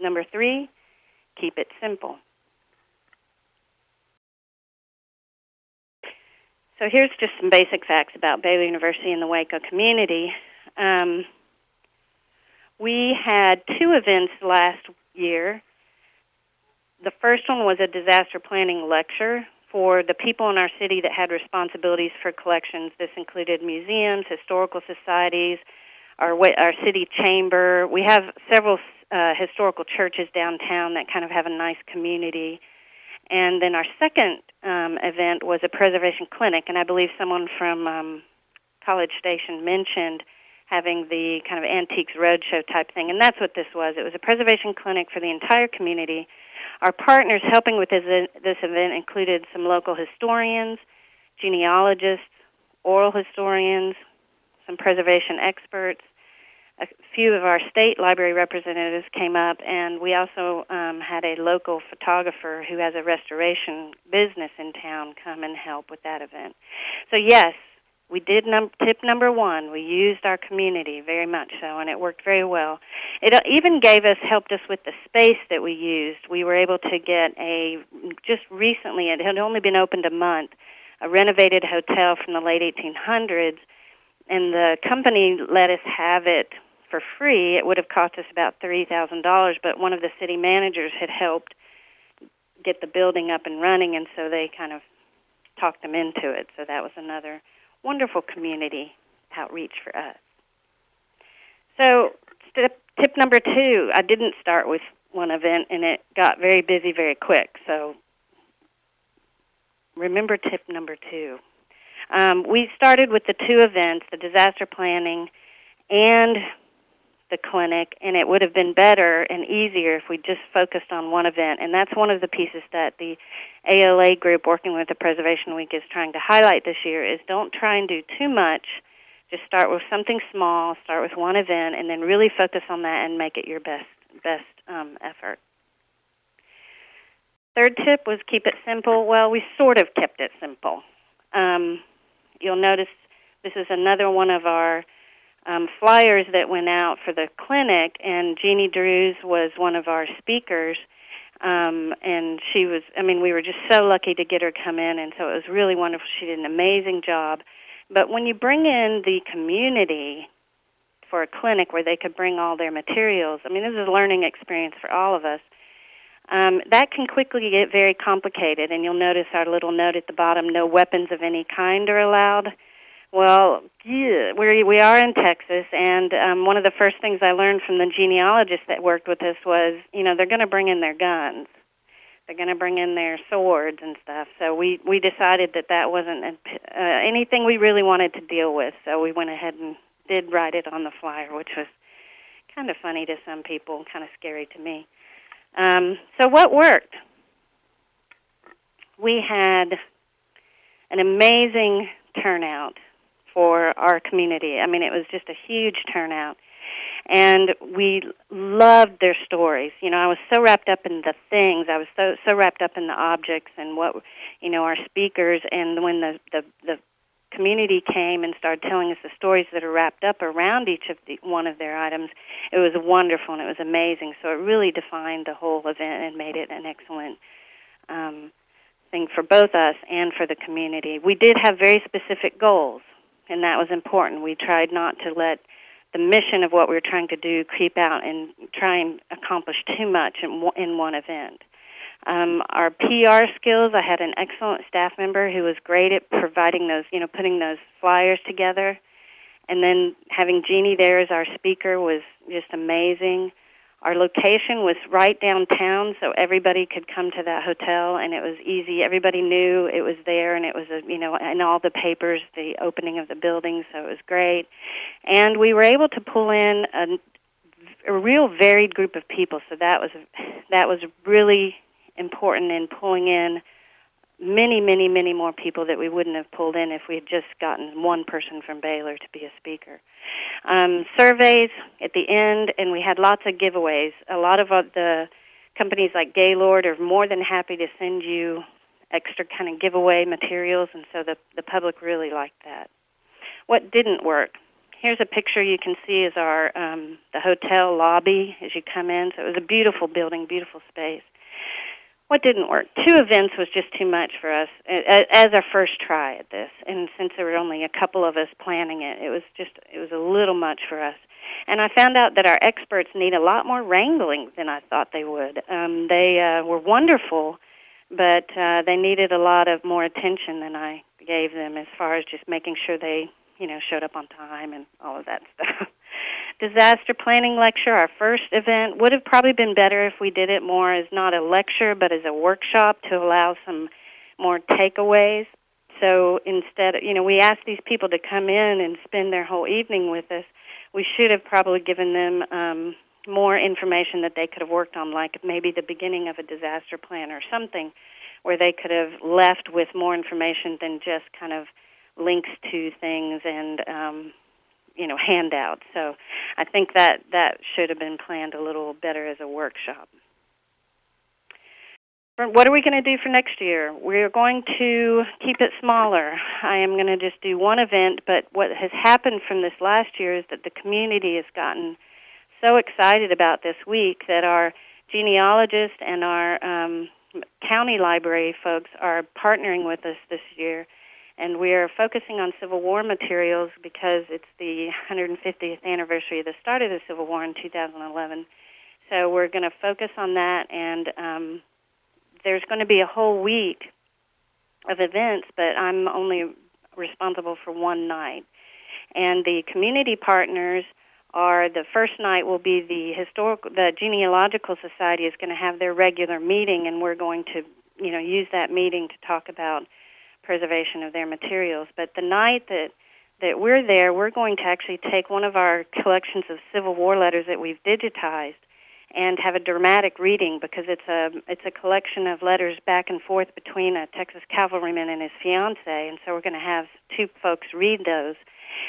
Number three, keep it simple. So here's just some basic facts about Baylor University and the Waco community. Um, we had two events last year the first one was a disaster planning lecture for the people in our city that had responsibilities for collections. This included museums, historical societies, our our city chamber. We have several uh, historical churches downtown that kind of have a nice community. And then our second um, event was a preservation clinic, and I believe someone from um, College Station mentioned having the kind of antiques roadshow type thing, and that's what this was. It was a preservation clinic for the entire community our partners helping with this, this event included some local historians, genealogists, oral historians, some preservation experts. A few of our state library representatives came up, and we also um, had a local photographer who has a restoration business in town come and help with that event. So, yes, we did num- tip number one. We used our community very much so, and it worked very well. It uh, even gave us helped us with the space that we used. We were able to get a just recently. It had only been opened a month. A renovated hotel from the late 1800s and the company let us have it for free. It would have cost us about three thousand dollars, but one of the city managers had helped get the building up and running, and so they kind of talked them into it. So that was another wonderful community outreach for us. So step, tip number two, I didn't start with one event, and it got very busy very quick. So remember tip number two. Um, we started with the two events, the disaster planning and the clinic, and it would have been better and easier if we just focused on one event. And that's one of the pieces that the ALA group working with the Preservation Week is trying to highlight this year is don't try and do too much. Just start with something small, start with one event, and then really focus on that and make it your best best um, effort. Third tip was keep it simple. Well, we sort of kept it simple. Um, you'll notice this is another one of our um, flyers that went out for the clinic, and Jeannie Drews was one of our speakers. Um, and she was, I mean, we were just so lucky to get her come in, and so it was really wonderful. She did an amazing job. But when you bring in the community for a clinic where they could bring all their materials, I mean, this is a learning experience for all of us. Um, that can quickly get very complicated, and you'll notice our little note at the bottom no weapons of any kind are allowed. Well, we we are in Texas, and um, one of the first things I learned from the genealogist that worked with us was, you know, they're going to bring in their guns, they're going to bring in their swords and stuff. So we we decided that that wasn't uh, anything we really wanted to deal with. So we went ahead and did write it on the flyer, which was kind of funny to some people, kind of scary to me. Um, so what worked? We had an amazing turnout for our community. I mean, it was just a huge turnout. And we loved their stories. You know, I was so wrapped up in the things. I was so so wrapped up in the objects and what you know our speakers. And when the the, the community came and started telling us the stories that are wrapped up around each of the one of their items, it was wonderful and it was amazing. So it really defined the whole event and made it an excellent um, thing for both us and for the community. We did have very specific goals and that was important. We tried not to let the mission of what we were trying to do creep out and try and accomplish too much in, in one event. Um, our PR skills, I had an excellent staff member who was great at providing those, you know, putting those flyers together. And then having Jeannie there as our speaker was just amazing. Our location was right downtown, so everybody could come to that hotel, and it was easy. Everybody knew it was there, and it was, a, you know, in all the papers, the opening of the building, so it was great. And we were able to pull in a, a real varied group of people, so that was that was really important in pulling in many, many, many more people that we wouldn't have pulled in if we had just gotten one person from Baylor to be a speaker. Um, surveys at the end, and we had lots of giveaways. A lot of uh, the companies like Gaylord are more than happy to send you extra kind of giveaway materials, and so the the public really liked that. What didn't work? Here's a picture you can see is our um, the hotel lobby as you come in. So it was a beautiful building, beautiful space what didn't work? Two events was just too much for us as our first try at this. And since there were only a couple of us planning it, it was just it was a little much for us. And I found out that our experts need a lot more wrangling than I thought they would. Um, they uh, were wonderful, but uh, they needed a lot of more attention than I gave them as far as just making sure they, you know, showed up on time and all of that stuff *laughs* disaster planning lecture, our first event, would have probably been better if we did it more as not a lecture but as a workshop to allow some more takeaways. So instead, you know, we asked these people to come in and spend their whole evening with us. We should have probably given them um, more information that they could have worked on, like maybe the beginning of a disaster plan or something, where they could have left with more information than just kind of links to things and um, you know handout. So I think that that should have been planned a little better as a workshop. What are we going to do for next year? We're going to keep it smaller. I am going to just do one event, but what has happened from this last year is that the community has gotten so excited about this week that our genealogists and our um, county library folks are partnering with us this year And we are focusing on Civil War materials because it's the 150th anniversary of the start of the Civil War in 2011. So we're going to focus on that, and um, there's going to be a whole week of events, but I'm only responsible for one night. And the community partners are the first night will be the historical the genealogical society is going to have their regular meeting and we're going to you know use that meeting to talk about preservation of their materials. But the night that that we're there we're going to actually take one of our collections of civil war letters that we've digitized and have a dramatic reading because it's a it's a collection of letters back and forth between a Texas cavalryman and his fiancee and so we're going to have two folks read those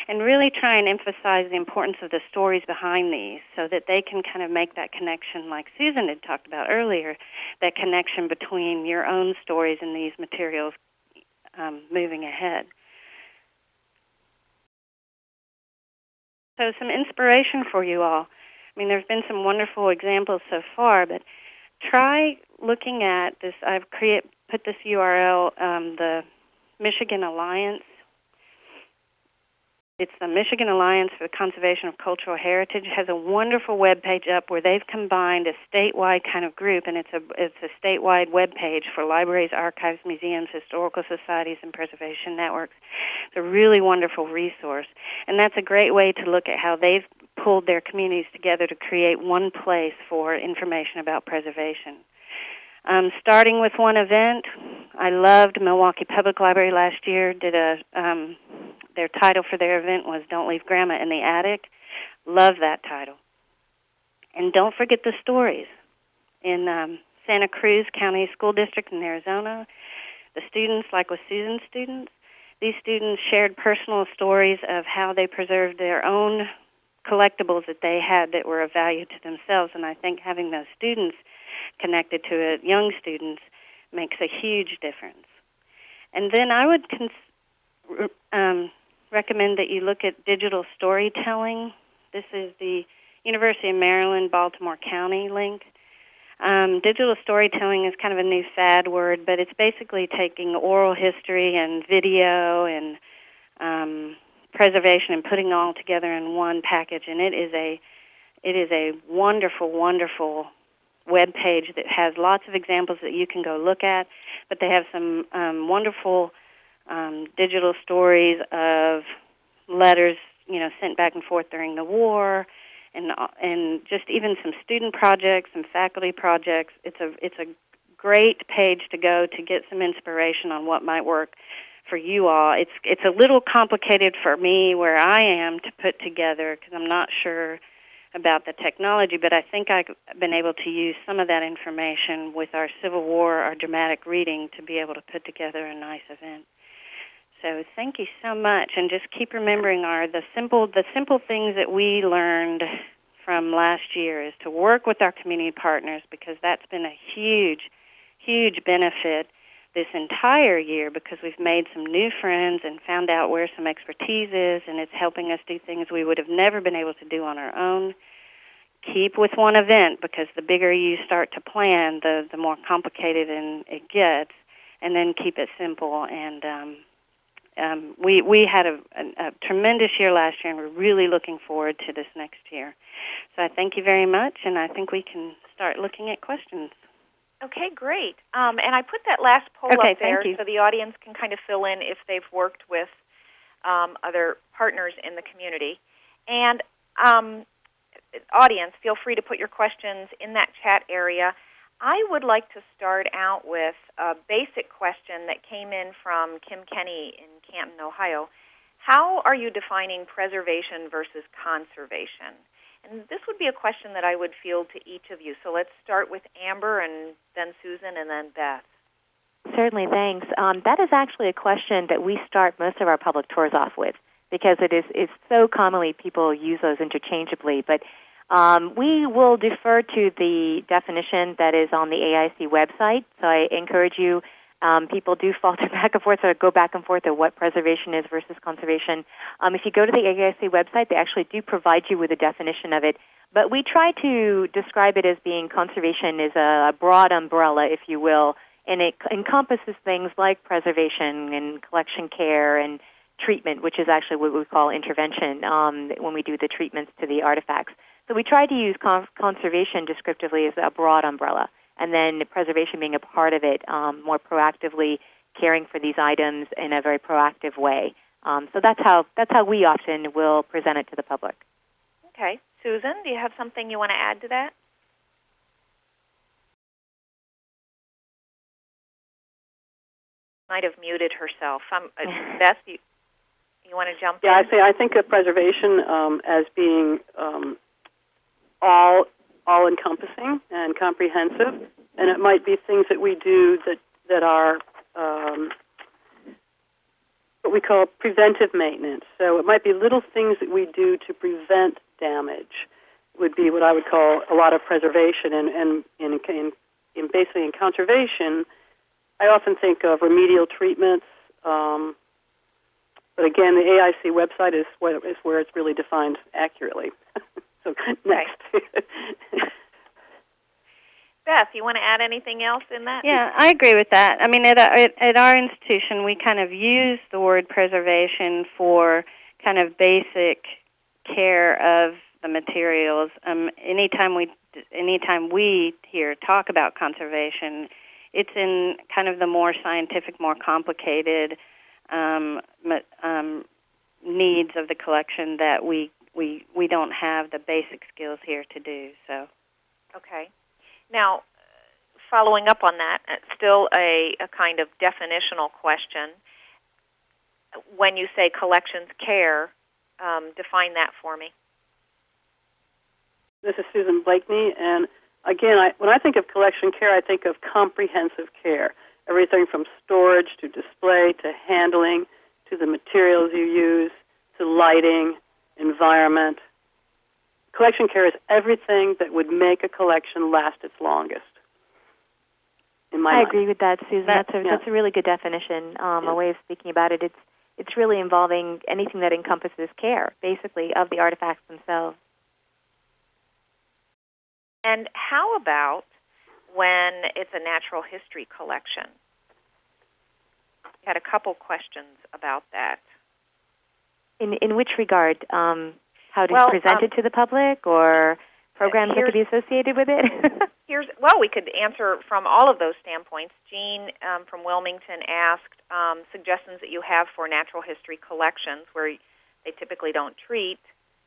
and really try and emphasize the importance of the stories behind these so that they can kind of make that connection like Susan had talked about earlier, that connection between your own stories and these materials um, moving ahead. So some inspiration for you all. I mean, there's been some wonderful examples so far, but try looking at this. I've create put this URL, um, the Michigan Alliance it's the Michigan Alliance for the Conservation of Cultural Heritage. It has a wonderful web page up where they've combined a statewide kind of group, and it's a it's a statewide web page for libraries, archives, museums, historical societies, and preservation networks. It's a really wonderful resource, and that's a great way to look at how they've pulled their communities together to create one place for information about preservation. Um, starting with one event, I loved Milwaukee Public Library last year. Did a um, their title for their event was "Don't Leave Grandma in the Attic." Love that title. And don't forget the stories. In um, Santa Cruz County School District in Arizona, the students, like with Susan's students, these students shared personal stories of how they preserved their own collectibles that they had that were of value to themselves. And I think having those students connected to it, young students, makes a huge difference. And then I would cons- um, recommend that you look at digital storytelling. This is the University of Maryland, Baltimore County link. Um, digital storytelling is kind of a new fad word, but it's basically taking oral history and video and um, preservation and putting all together in one package. And it is a it is a wonderful, wonderful web page that has lots of examples that you can go look at. But they have some um, wonderful um, digital stories of letters, you know, sent back and forth during the war, and and just even some student projects, some faculty projects. It's a it's a great page to go to get some inspiration on what might work for you all. It's it's a little complicated for me where I am to put together because I'm not sure about the technology, but I think I've been able to use some of that information with our Civil War, our dramatic reading, to be able to put together a nice event. So thank you so much, and just keep remembering our the simple the simple things that we learned from last year is to work with our community partners because that's been a huge, huge benefit this entire year because we've made some new friends and found out where some expertise is, and it's helping us do things we would have never been able to do on our own. Keep with one event because the bigger you start to plan, the the more complicated and it gets, and then keep it simple and um, um, we we had a, a, a, tremendous year last year, and we're really looking forward to this next year. So I thank you very much, and I think we can start looking at questions. Okay, great. Um, and I put that last poll okay, up there so the audience can kind of fill in if they've worked with um, other partners in the community. And um, audience, feel free to put your questions in that chat area. I would like to start out with a basic question that came in from Kim Kenny in Canton, Ohio. How are you defining preservation versus conservation? And this would be a question that I would field to each of you. So let's start with Amber and then Susan and then Beth. Certainly, thanks. Um, that is actually a question that we start most of our public tours off with because it is it's so commonly people use those interchangeably. But um, we will defer to the definition that is on the AIC website. So I encourage you um, people do falter *laughs* back and forth or go back and forth of what preservation is versus conservation. Um, if you go to the AIC website, they actually do provide you with a definition of it. But we try to describe it as being conservation is a broad umbrella, if you will, and it encompasses things like preservation and collection care and treatment, which is actually what we call intervention um, when we do the treatments to the artifacts. So we try to use con- conservation descriptively as a broad umbrella, and then preservation being a part of it, um, more proactively caring for these items in a very proactive way. Um, so that's how that's how we often will present it to the public. Okay, Susan, do you have something you want to add to that? Might have muted herself. Um, uh, *laughs* Beth, you you want to jump Yeah, in? I say I think of preservation um, as being um, all all encompassing and comprehensive, and it might be things that we do that that are um, what we call preventive maintenance. So it might be little things that we do to prevent damage. Would be what I would call a lot of preservation, and and in, in, in basically in conservation, I often think of remedial treatments. Um, but again, the AIC website is where, is where it's really defined accurately. *laughs* so *laughs* next. Beth, you want to add anything else in that? Yeah, I agree with that. I mean, at, at, at our institution, we kind of use the word preservation for kind of basic care of the materials. Um, anytime we, anytime we here talk about conservation, it's in kind of the more scientific, more complicated um, um, needs of the collection that we we we don't have the basic skills here to do. So. Okay. Now, following up on that, uh, still a, a kind of definitional question. When you say collections care, um, define that for me. This is Susan Blakeney, and again, I, when I think of collection care, I think of comprehensive care. Everything from storage to display to handling to the materials you use to lighting, environment. Collection care is everything that would make a collection last its longest. In my I mind. agree with that, Susan. That- that's a yeah. that's a really good definition, um, Yeah. a way of speaking about it. It's it's really involving anything that encompasses care, basically, of the artifacts themselves. And how about when it's a natural history collection? We had a couple questions about that. In in which regard? Um, how to Well, present um, to the public, or programs that could be associated with it? *laughs* Here's well, we could answer from all of those standpoints. Jean um, from Wilmington asked um, suggestions that you have for natural history collections, where they typically don't treat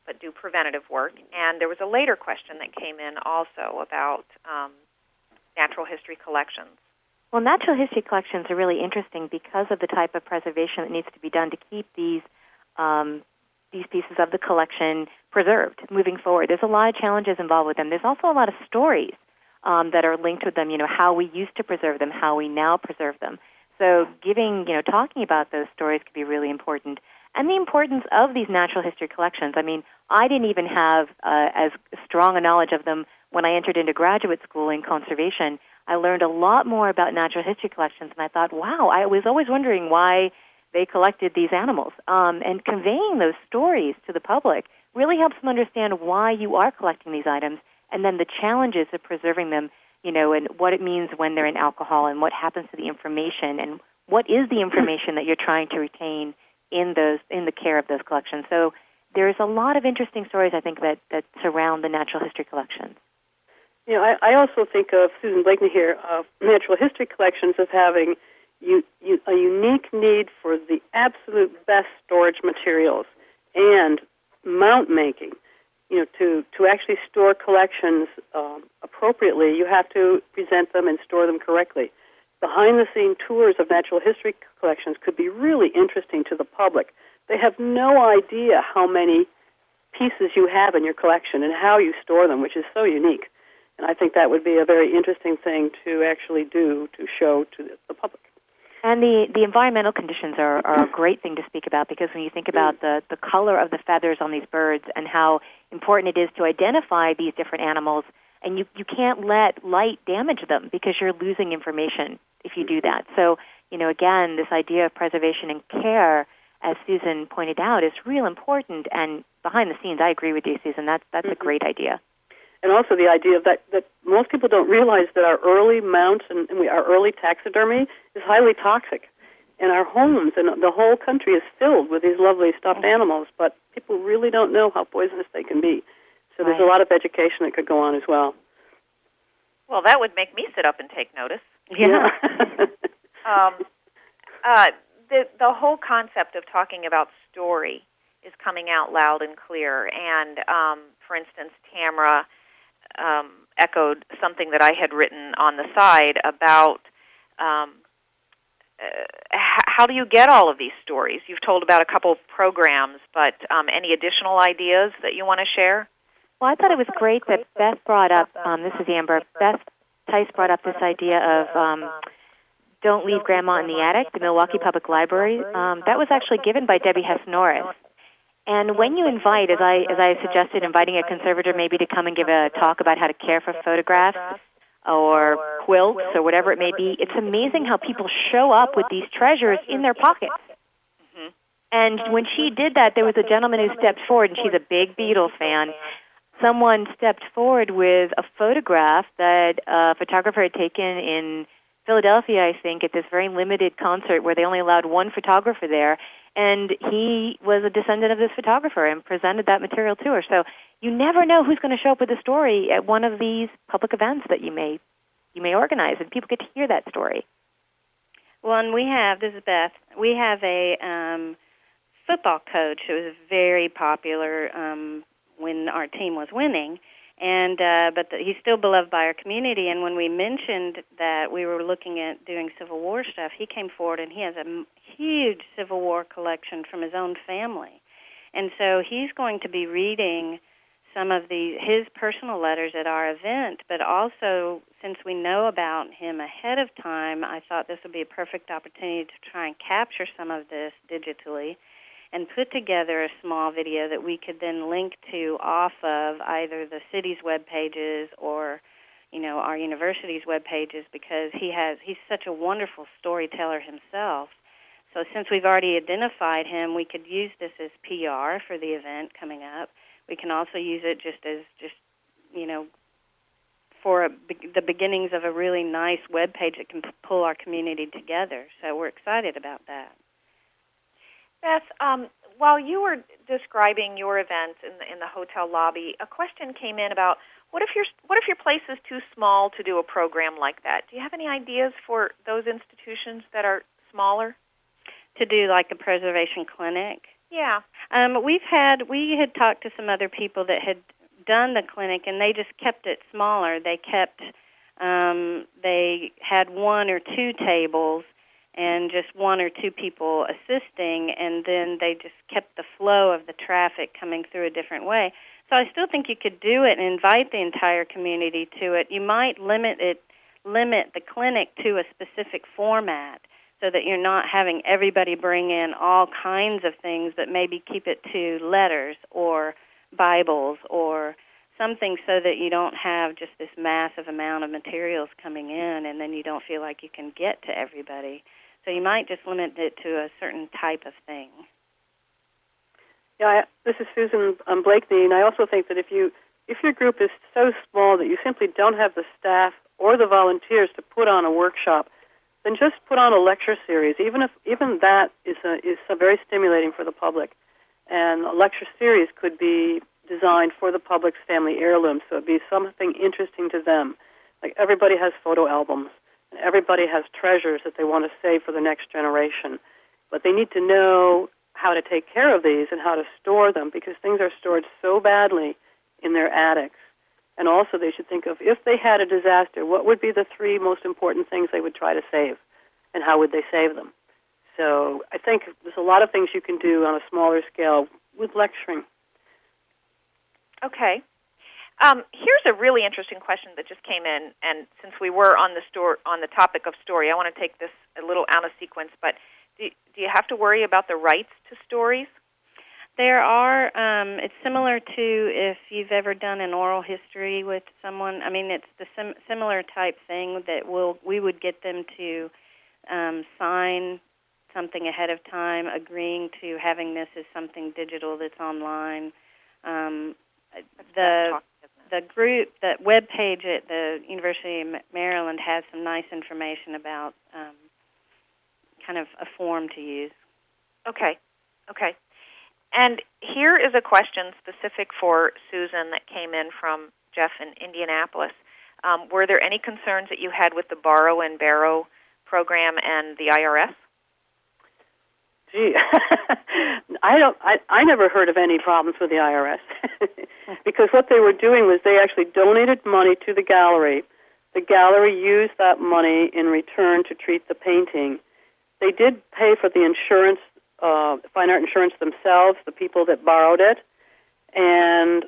but do preventative work. And there was a later question that came in also about um, natural history collections. Well, natural history collections are really interesting because of the type of preservation that needs to be done to keep these um, these pieces of the collection preserved moving forward. There's a lot of challenges involved with them. There's also a lot of stories um, that are linked with them. You know, how we used to preserve them, how we now preserve them. So, giving you know, talking about those stories could be really important, and the importance of these natural history collections. I mean, I didn't even have uh, as strong a knowledge of them when I entered into graduate school in conservation. I learned a lot more about natural history collections, and I thought, wow, I was always wondering why they collected these animals. Um, and conveying those stories to the public really helps them understand why you are collecting these items, and then the challenges of preserving them, you know, and what it means when they're in alcohol, and what happens to the information, and what is the information that you're trying to retain in those in the care of those collections. So there's a lot of interesting stories I think that, that surround the natural history collections. You know, I, I also think of Susan Blakeney here of natural history collections as having you, you, a unique need for the absolute best storage materials and mount making. You know, to to actually store collections um, appropriately, you have to present them and store them correctly. Behind the scene tours of natural history collections could be really interesting to the public. They have no idea how many pieces you have in your collection and how you store them, which is so unique. And I think that would be a very interesting thing to actually do to show to the, the public. And the, the environmental conditions are, are a great thing to speak about because when you think about the, the color of the feathers on these birds and how important it is to identify these different animals, and you, you can't let light damage them because you're losing information if you do that. So, you know, again, this idea of preservation and care, as Susan pointed out, is real important. And behind the scenes, I agree with you, Susan. That's, that's a Mhm. great idea. And also the idea that that most people don't realize that our early mounts and, and we, our early taxidermy is highly toxic, and our homes and the whole country is filled with these lovely stuffed animals, but people really don't know how poisonous they can be. So there's a lot of education that could go on as well. Well, that would make me sit up and take notice. Yeah. *laughs* Um, uh, the the whole concept of talking about story is coming out loud and clear. And um, for instance, Tamara um, echoed something that I had written on the side about um, uh, how do you get all of these stories. You've told about a couple programs, but um, any additional ideas that you want to share? Well, I thought it was great that Beth brought up. Um, this is Amber. Beth Tice brought up this idea of um, "Don't Leave Grandma in the Attic." The Milwaukee Public Library. Um, that was actually given by Debbie Hess Norris. And when you invite, as I as I suggested, inviting a conservator maybe to come and give a talk about how to care for photographs or quilts or whatever it may be, it's amazing how people show up with these treasures in their pockets. Mhm. And when she did that, there was a gentleman who stepped forward, and she's a big Beatles fan. Someone stepped forward with a photograph that a photographer had taken in Philadelphia, I think, at this very limited concert where they only allowed one photographer there. And he was a descendant of this photographer and presented that material to her. So you never know who's going to show up with a story at one of these public events that you may you may organize, and people get to hear that story. Well, and we have this is Beth. We have a um, football coach who was very popular um, when our team was winning, and uh, but the, he's still beloved by our community. And when we mentioned that we were looking at doing Civil War stuff, he came forward and he has a huge Civil War collection from his own family, and so he's going to be reading some of the his personal letters at our event, but also since we know about him ahead of time, I thought this would be a perfect opportunity to try and capture some of this digitally and put together a small video that we could then link to off of either the city's web pages or you know our university's web pages because he has he's such a wonderful storyteller himself. So since we've already identified him, we could use this as PR for the event coming up. We can also use it just as just you know for a, the beginnings of a really nice web page that can pull our community together. So we're excited about that. Beth, um, while you were describing your event in the, in the hotel lobby, a question came in about what if your what if your place is too small to do a program like that? Do you have any ideas for those institutions that are smaller? To do like a preservation clinic. Yeah. Um, we've had we had talked to some other people that had done the clinic, and they just kept it smaller. They kept um, they had one or two tables and just one or two people assisting, and then they just kept the flow of the traffic coming through a different way. So I still think you could do it and invite the entire community to it. You might limit it limit the clinic to a specific format so that you're not having everybody bring in all kinds of things, but maybe keep it to letters or Bibles or something so that you don't have just this massive amount of materials coming in and then you don't feel like you can get to everybody. So you might just limit it to a certain type of thing. Yeah, I, this is Susan um, Blakeney, and I also think that if you if your group is so small that you simply don't have the staff or the volunteers to put on a workshop, then just put on a lecture series. Even if even that is a, is a very stimulating for the public, and a lecture series could be designed for the public's family heirloom, so it'd be something interesting to them. Like everybody has photo albums, everybody has treasures that they want to save for the next generation, but they need to know how to take care of these and how to store them because things are stored so badly in their attics. And also, they should think of if they had a disaster, what would be the three most important things they would try to save, and how would they save them? So, I think there's a lot of things you can do on a smaller scale with lecturing. Okay. Um, here's a really interesting question that just came in, and since we were on the store on the topic of story, I want to take this a little out of sequence. But do, do you have to worry about the rights to stories? There are. Um, it's similar to if you've ever done an oral history with someone. I mean, it's the sim- similar type thing that we'll we would get them to um, sign something ahead of time, agreeing to having this as something digital that's online. Um, the talk, isn't it? The group, the web page at the University of Maryland has some nice information about um, kind of a form to use. Okay, okay. And here is a question specific for Susan that came in from Jeff in Indianapolis. Um, were there any concerns that you had with the Borrow and Barrow program and the IRS? Gee, *laughs* I don't. I I never heard of any problems with the IRS *laughs* because what they were doing was they actually donated money to the gallery. The gallery used that money in return to treat the painting. They did pay for the insurance, uh, fine art insurance themselves, the people that borrowed it, and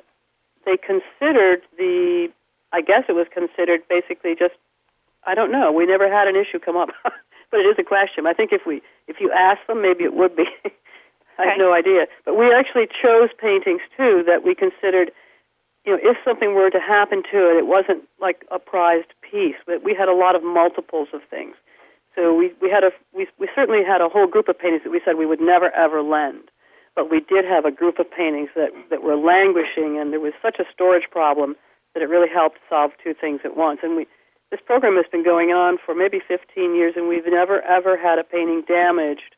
they considered the. I guess it was considered basically just. I don't know. We never had an issue come up. *laughs* but it is a question. I think if we if you ask them, maybe it would be. *laughs* I Okay. have no idea. But we actually chose paintings too that we considered, you know, if something were to happen to it, it wasn't like a prized piece. But we had a lot of multiples of things. So we we had a we we certainly had a whole group of paintings that we said we would never ever lend. But we did have a group of paintings that that were languishing, and there was such a storage problem that it really helped solve two things at once. And we this program has been going on for maybe 15 years, and we've never ever had a painting damaged,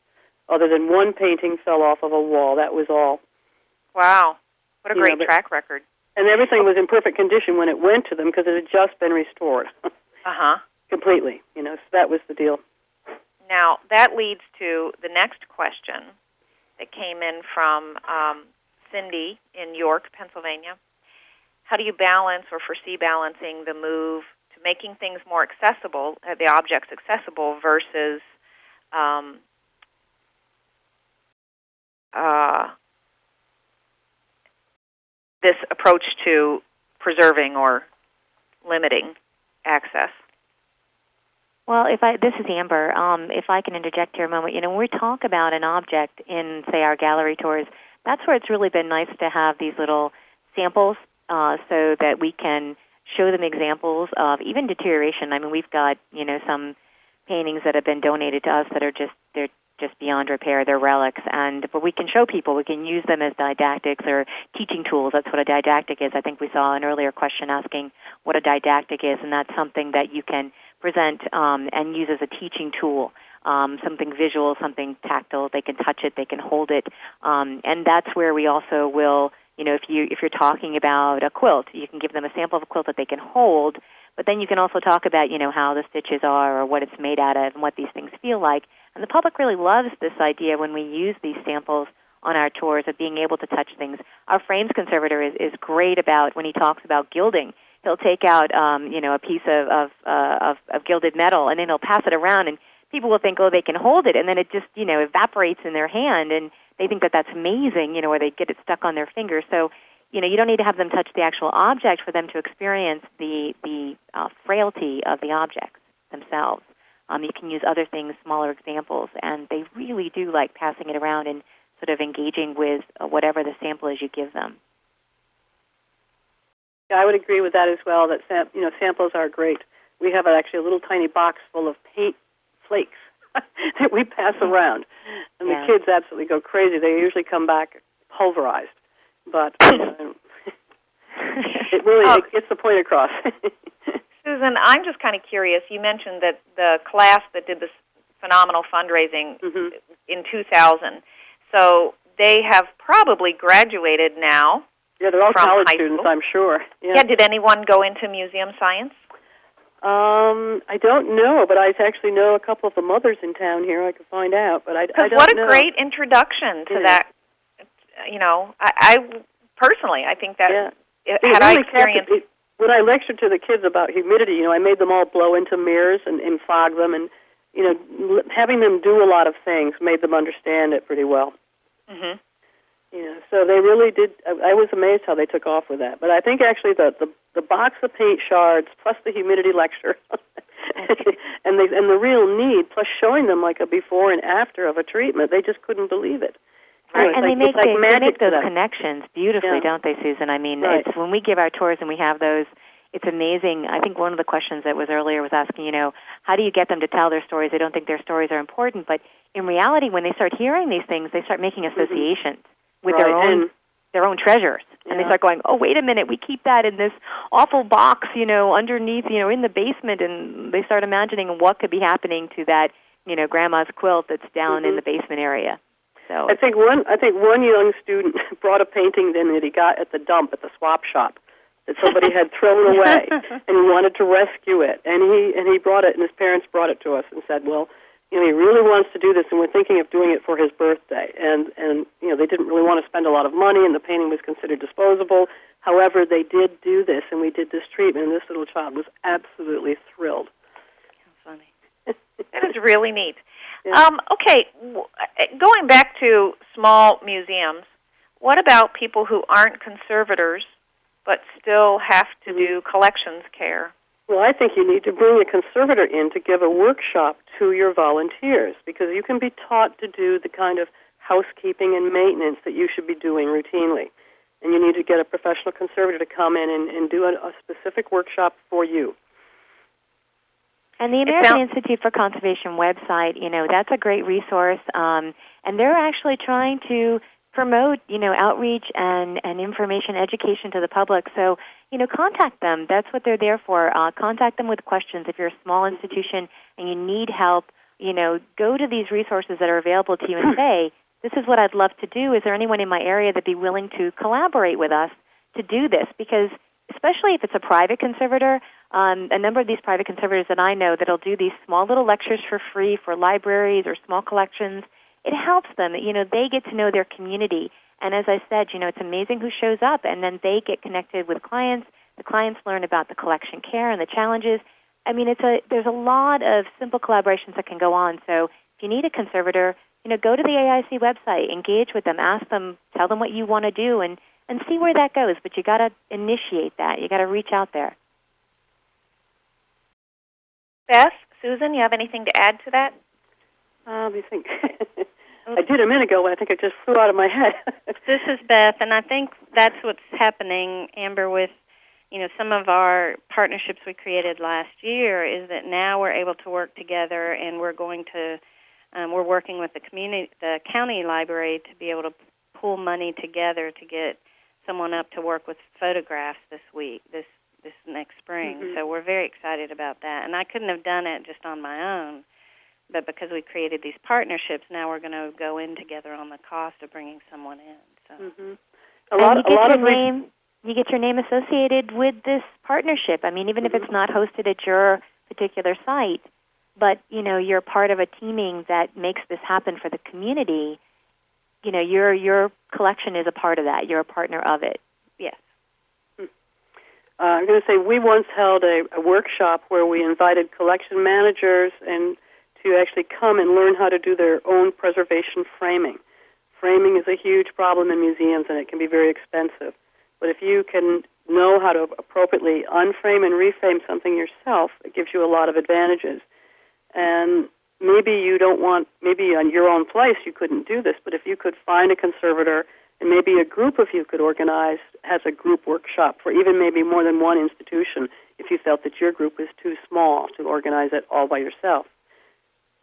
other than one painting fell off of a wall. That was all, Wow, what a Yeah, great but- track record. and everything was in perfect condition when it went to them because it had just been restored *laughs* Uh huh. completely. You know, so that was the deal. Now, that leads to the next question that came in from um, Cindy in York, Pennsylvania. How do you balance or foresee balancing the move making things more accessible, uh, the objects accessible, versus um, uh, this approach to preserving or limiting access? Well, if I this is Amber. Um, if I can interject here a moment, you know, when we talk about an object in, say, our gallery tours, that's where it's really been nice to have these little samples, uh, so that we can show them examples of even deterioration. I mean, we've got you know some paintings that have been donated to us that are just they're just beyond repair. They're relics, and but we can show people. We can use them as didactics or teaching tools. That's what a didactic is. I think we saw an earlier question asking what a didactic is, and that's something that you can present um, and use as a teaching tool. Um, something visual, something tactile. They can touch it, they can hold it, um, and that's where we also will. You know, if you if you're talking about a quilt, you can give them a sample of a quilt that they can hold. But then you can also talk about you know how the stitches are or what it's made out of and what these things feel like. And the public really loves this idea when we use these samples on our tours of being able to touch things. Our frames conservator is, is great about when he talks about gilding he'll take out um, you know a piece of of, uh, of of gilded metal and then he'll pass it around and people will think oh they can hold it and then it just you know evaporates in their hand and they think that that's amazing you know or they get it stuck on their finger so you know you don't need to have them touch the actual object for them to experience the the uh, frailty of the objects themselves um, you can use other things smaller examples and they really do like passing it around and sort of engaging with uh, whatever the sample is you give them Yeah, I would agree with that as well. That sam- you know samples are great. We have actually a little tiny box full of paint flakes *laughs* that we pass around, and Yeah. the kids absolutely go crazy. They usually come back pulverized, but uh, *laughs* it really Oh. it gets the point across. *laughs* Susan, I'm just kind of curious. You mentioned that the class that did this phenomenal fundraising hmm in 2000, so they have probably graduated now. Yeah, they're all college students, school? I'm sure. Yeah. Yeah. Did anyone go into museum science? Um, I don't know, but I actually know a couple of the mothers in town here. I could find out, but I, I Because don't what a know. great introduction to Yeah. that. You know, I, I personally, I think that yeah. it- had I really captured- experienced. it- when I lectured to the kids about humidity, you know, I made them all blow into mirrors and, and fog them, and you know, l- having them do a lot of things made them understand it pretty well. hmm You know, so they really did. I, I was amazed how they took off with that. But I think actually the the, the box of paint shards plus the humidity lecture, *laughs* and the and the real need plus showing them like a before and after of a treatment, they just couldn't believe it. You know, Right, and like, they make like the, they make those connections beautifully, Yeah. don't they, Susan? I mean, Right. it's when we give our tours and we have those. It's amazing. I think one of the questions that was earlier was asking, you know, how do you get them to tell their stories? They don't think their stories are important, but in reality, when they start hearing these things, they start making associations with their Mm-hmm. Right, own and their own treasures. And they start going, oh, wait a minute, we keep that in this awful box, you know, underneath, you know, in the basement. And they start imagining what could be happening to that, you know, grandma's quilt that's down in Mhm. the basement area. So I think one I think one young student *laughs* brought a painting in that he got at the dump at the swap shop that somebody had thrown away *laughs* and he wanted to rescue it and he and he brought it and his parents brought it to us and said, Well, you know, he really wants to do this and we're thinking of doing it for his birthday and and you know, they didn't really want to spend a lot of money and the painting was considered disposable. However, they did do this and we did this treatment and this little child was absolutely thrilled. funny. *laughs* That is really neat. Yeah. Um, okay, going back to small museums, what about people who aren't conservators but still have to do collections care? Well, I think you need to bring a conservator in to give a workshop to your volunteers because you can be taught to do the kind of housekeeping and maintenance that you should be doing routinely. And you need to get a professional conservator to come in and, and do a, a specific workshop for you. And the American sounds- Institute for Conservation website, you know, that's a great resource. Um, and they're actually trying to promote, you know, outreach and, and information education to the public. So, you know, contact them. That's what they're there for. Uh, contact them with questions. If you're a small institution and you need help, you know, go to these resources that are available to you and *clears throat* say, this is what I'd love to do. Is there anyone in my area that'd be willing to collaborate with us to do this? Because especially if it's a private conservator, um, a number of these private conservators that I know that'll do these small little lectures for free for libraries or small collections. It helps them. You know, they get to know their community. And as I said, you know, it's amazing who shows up, and then they get connected with clients. The clients learn about the collection care and the challenges. I mean, it's a there's a lot of simple collaborations that can go on. So if you need a conservator, you know, go to the AIC website, engage with them, ask them, tell them what you want to do, and and see where that goes. But you got to initiate that. You got to reach out there. Beth, Susan, you have anything to add to that? Uh, let me think. *laughs* I did a minute ago, but I think it just flew out of my head. *laughs* This is Beth, and I think that's what's happening, Amber, with you know some of our partnerships we created last year is that now we're able to work together, and we're going to um, we're working with the community, the county library, to be able to pool money together to get someone up to work with photographs this week, this this next spring. Mhm. So we're very excited about that, and I couldn't have done it just on my own. But because we created these partnerships, now we're going to go in together on the cost of bringing someone in. So hmm A and lot, you a get lot your of re- name you get your name associated with this partnership. I mean, even if Mhm. it's not hosted at your particular site, but you know you're part of a teaming that makes this happen for the community. You know, your your collection is a part of that. You're a partner of it. yes. Uh, I'm going to say we once held a, a workshop where we invited collection managers and to actually come and learn how to do their own preservation framing. Framing is a huge problem in museums and it can be very expensive. But if you can know how to appropriately unframe and reframe something yourself, it gives you a lot of advantages. And maybe you don't want, maybe on your own place you couldn't do this, but if you could find a conservator and maybe a group of you could organize as a group workshop for even maybe more than one institution if you felt that your group was too small to organize it all by yourself.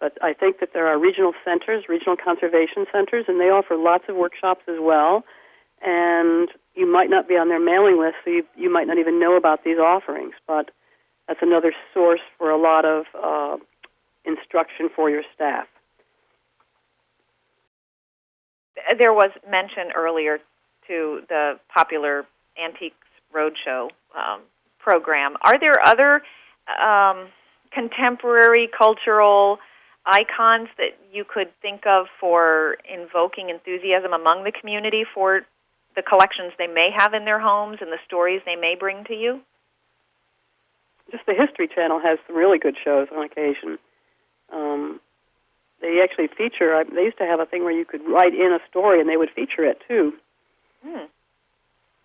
But I think that there are regional centers, regional conservation centers, and they offer lots of workshops as well. And you might not be on their mailing list, so you, you might not even know about these offerings. But that's another source for a lot of uh, instruction for your staff. There was mention earlier to the popular Antiques Roadshow um, program. Are there other um, contemporary cultural icons that you could think of for invoking enthusiasm among the community for the collections they may have in their homes and the stories they may bring to you? Just the History Channel has some really good shows on occasion. Um, they actually feature. I, they used to have a thing where you could write in a story, and they would feature it too. Hmm.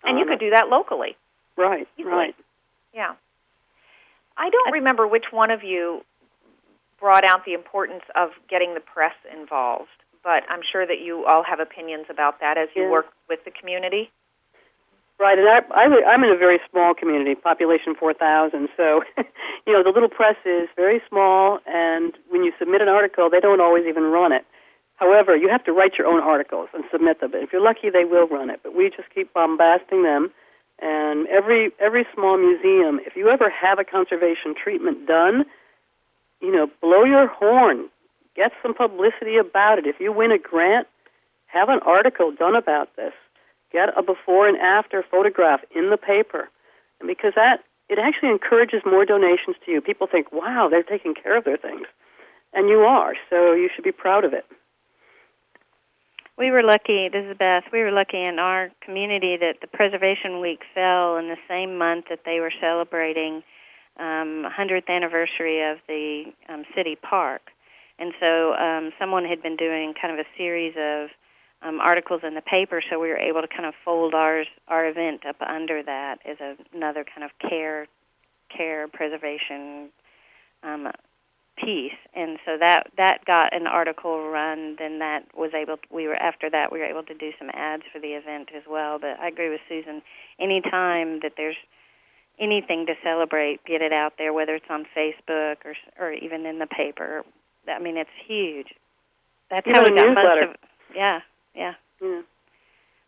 And you Um, could do that locally. Right, easily. right. Yeah. I don't remember which one of you brought out the importance of getting the press involved, but I'm sure that you all have opinions about that as you Yeah. work with the community. Right, and I, I, I'm in a very small community, population 4,000. So, *laughs* you know, the little press is very small, and when you submit an article, they don't always even run it. However, you have to write your own articles and submit them. And If you're lucky, they will run it. But we just keep bombasting them. And every every small museum, if you ever have a conservation treatment done, you know, blow your horn, get some publicity about it. If you win a grant, have an article done about this. Get a before and after photograph in the paper, and because that it actually encourages more donations to you. People think, "Wow, they're taking care of their things," and you are. So you should be proud of it. We were lucky, this is Beth, we were lucky in our community that the Preservation Week fell in the same month that they were celebrating um, 100th anniversary of the um, city park. And so um, someone had been doing kind of a series of um, articles in the paper, so we were able to kind of fold ours, our event up under that as a, another kind of care, care preservation um, piece, and so that that got an article run. Then that was able. To, we were after that we were able to do some ads for the event as well. But I agree with Susan. Any time that there's anything to celebrate, get it out there, whether it's on Facebook or or even in the paper. I mean, it's huge. That's Even how we got newsletter. most of. Yeah, yeah. Yeah.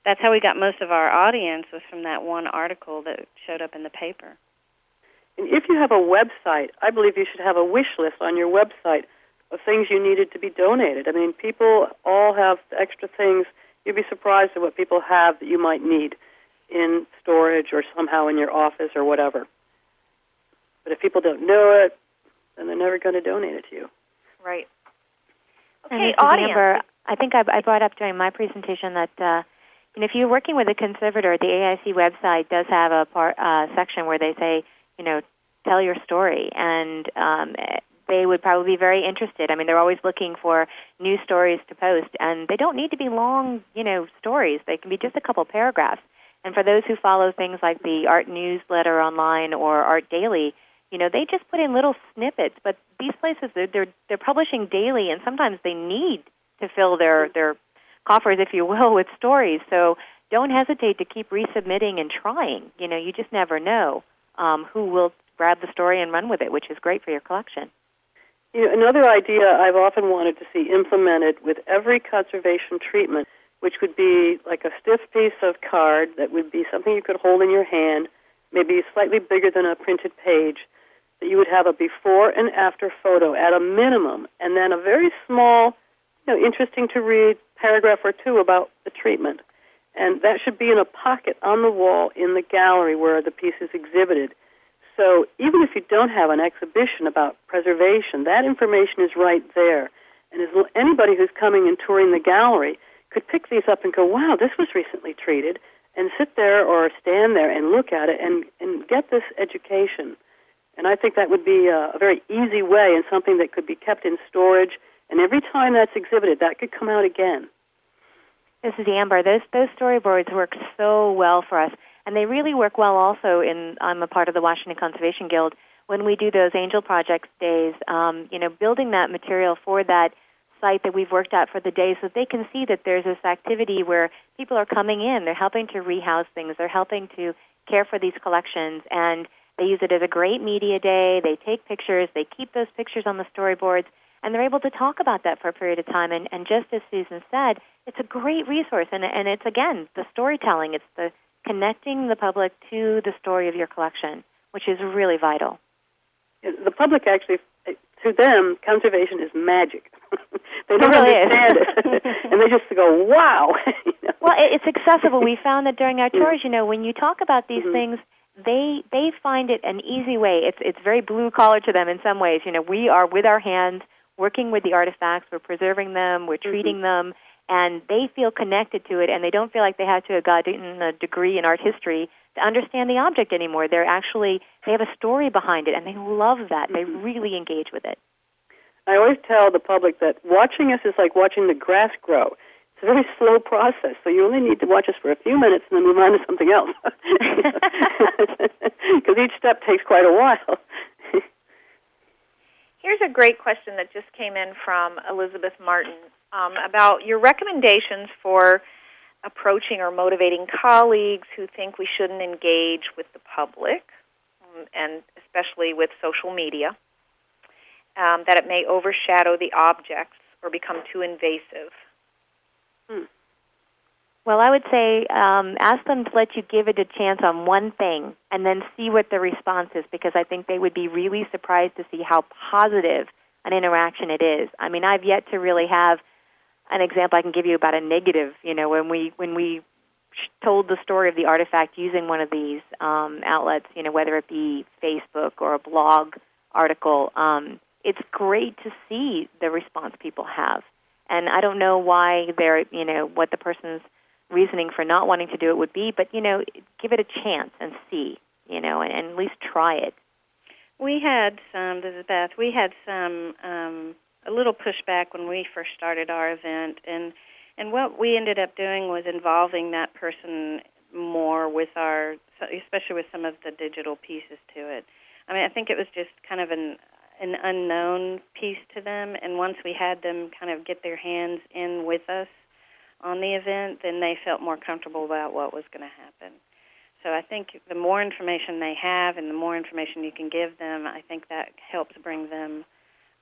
That's how we got most of our audience was from that one article that showed up in the paper. And if you have a website, I believe you should have a wish list on your website of things you needed to be donated. I mean, people all have extra things. You'd be surprised at what people have that you might need in storage or somehow in your office or whatever. But if people don't know it, then they're never going to donate it to you. Right. Okay, this audience. Amber. I think I, I brought up during my presentation that uh, you know, if you're working with a conservator, the AIC website does have a part uh, section where they say, you know, tell your story, and um, they would probably be very interested. I mean, they're always looking for new stories to post, and they don't need to be long, you know, stories. They can be just a couple paragraphs. And for those who follow things like the Art Newsletter online or Art Daily, you know, they just put in little snippets. But these places, they're they're, they're publishing daily, and sometimes they need to fill their their coffers, if you will, with stories. So don't hesitate to keep resubmitting and trying. You know, you just never know um, who will grab the story and run with it, which is great for your collection. You know, another idea I've often wanted to see implemented with every conservation treatment, which would be like a stiff piece of card that would be something you could hold in your hand, maybe slightly bigger than a printed page, that you would have a before and after photo at a minimum, and then a very small, you know, interesting to read paragraph or two about the treatment. And that should be in a pocket on the wall in the gallery where the piece is exhibited. So even if you don't have an exhibition about preservation, that information is right there. And as anybody who's coming and touring the gallery could pick these up and go, wow, this was recently treated, and sit there or stand there and look at it and, and get this education. And I think that would be a, a very easy way and something that could be kept in storage. And every time that's exhibited, that could come out again. This is Amber. Those those storyboards work so well for us, and they really work well also in. I'm a part of the Washington Conservation Guild. When we do those Angel Projects days, um, you know, building that material for that site that we've worked at for the day, so they can see that there's this activity where people are coming in, they're helping to rehouse things, they're helping to care for these collections, and they use it as a great media day. They take pictures, they keep those pictures on the storyboards, and they're able to talk about that for a period of time. And, and just as Susan said, it's a great resource, and, and it's again the storytelling. It's the connecting the public to the story of your collection, which is really vital. The public actually, to them, conservation is magic. *laughs* they don't really is. understand it, *laughs* and they just go, "Wow!" *laughs* you know? Well, it's accessible. We found that during our tours, you know, when you talk about these Mhm. things, they they find it an easy way. It's it's very blue collar to them in some ways. You know, we are with our hands working with the artifacts. We're preserving them. We're treating them, and they feel connected to it, and they don't feel like they have to have gotten a degree in art history to understand the object anymore. They're actually they have a story behind it, and they love that. They really engage with it. I always tell the public that watching us is like watching the grass grow. It's a very *laughs* slow process, so you only need to watch us for a few minutes and then move on to something else. *laughs* *laughs* Because each step takes quite a while. Here's a great question that just came in from Elizabeth Martin um, about your recommendations for approaching or motivating colleagues who think we shouldn't engage with the public, um, and especially with social media, um, that it may overshadow the objects or become too invasive. Well, I would say um, ask them to let you give it a chance on one thing and then see what the response is because I think they would be really surprised to see how positive an interaction it is. I mean, I've yet to really have an example I can give you about a negative, you know, when we when we told the story of the artifact using one of these um, outlets, you know, whether it be Facebook or a blog article, um, it's great to see the response people have. And I don't know why they're, you know, what the person's reasoning for not wanting to do it would be, but you know, give it a chance and see, you know, and, and at least try it. We had some. This is Beth. We had some um, a little pushback when we first started our event, and and what we ended up doing was involving that person more with our, especially with some of the digital pieces to it. I mean, I think it was just kind of an an unknown piece to them, and once we had them kind of get their hands in with us on the event, then they felt more comfortable about what was going to happen. So I think the more information they have and the more information you can give them, I think that helps bring them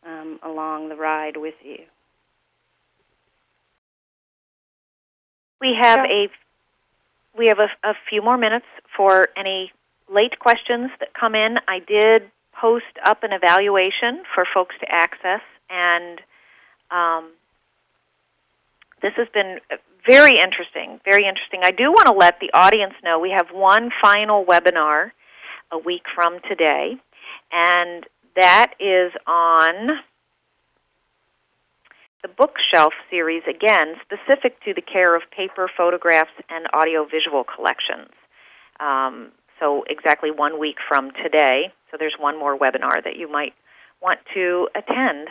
um, along the ride with you. We have a we have a, a few more minutes for any late questions that come in. I did post up an evaluation for folks to access, and um, this has been very interesting, very interesting. I do want to let the audience know we have one final webinar a week from today, and that is on the bookshelf series, again, specific to the care of paper, photographs, and audiovisual collections. Um, so, exactly one week from today. So, there's one more webinar that you might want to attend.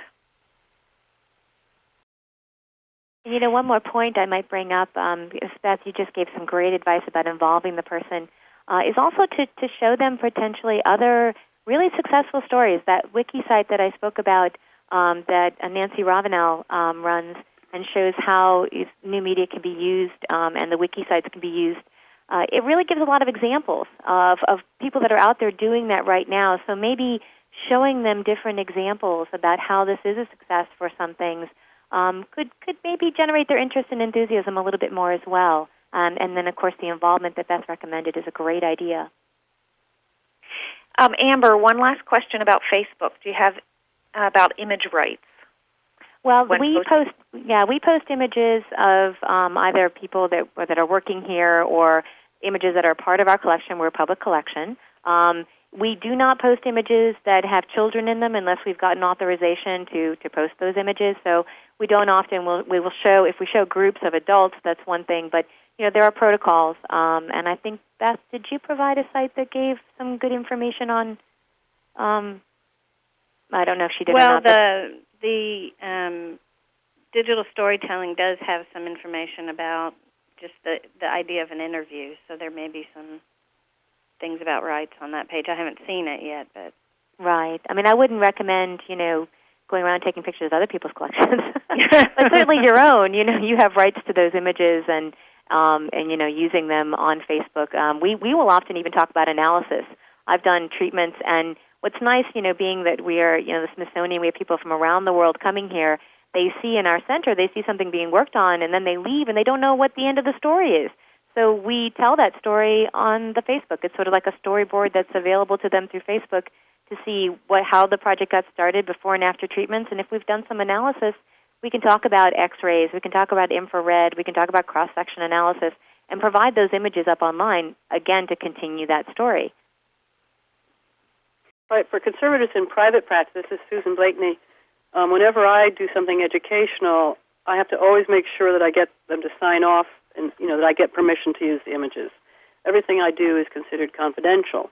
You know, one more point I might bring up, um, Beth, you just gave some great advice about involving the person, uh, is also to, to show them potentially other really successful stories. That wiki site that I spoke about um, that uh, Nancy Ravenel um, runs and shows how new media can be used um, and the wiki sites can be used. Uh, it really gives a lot of examples of, of people that are out there doing that right now. So maybe showing them different examples about how this is a success for some things um, could could maybe generate their interest and enthusiasm a little bit more as well. Um, and then, of course, the involvement that Beth recommended is a great idea. Um, Amber, one last question about Facebook. Do you have uh, about image rights? Well, we post yeah we post images of um, either people that that are working here or images that are part of our collection. We're a public collection. Um, we do not post images that have children in them unless we've gotten authorization to, to post those images. So we don't often will we will show if we show groups of adults that's one thing, but you know there are protocols. Um, and I think Beth, did you provide a site that gave some good information on? Um, I don't know if she did. Well, not, the the um, digital storytelling does have some information about just the the idea of an interview. So there may be some things about rights on that page. I haven't seen it yet, but right. I mean, I wouldn't recommend you know going around taking pictures of other people's collections, *laughs* *laughs* but certainly your own. You know, you have rights to those images and um, and you know using them on Facebook. Um, we we will often even talk about analysis. I've done treatments, and what's nice, you know, being that we are you know the Smithsonian, we have people from around the world coming here. They see in our center, they see something being worked on, and then they leave, and they don't know what the end of the story is. So we tell that story on the Facebook. It's sort of like a storyboard that's available to them through Facebook to see what how the project got started before and after treatments. And if we've done some analysis, we can talk about X-rays, we can talk about infrared, we can talk about cross-section analysis, and provide those images up online again to continue that story. Right. For conservators in private practice, this is Susan Blakeney. Um, whenever I do something educational, I have to always make sure that I get them to sign off and you know that I get permission to use the images. Everything I do is considered confidential.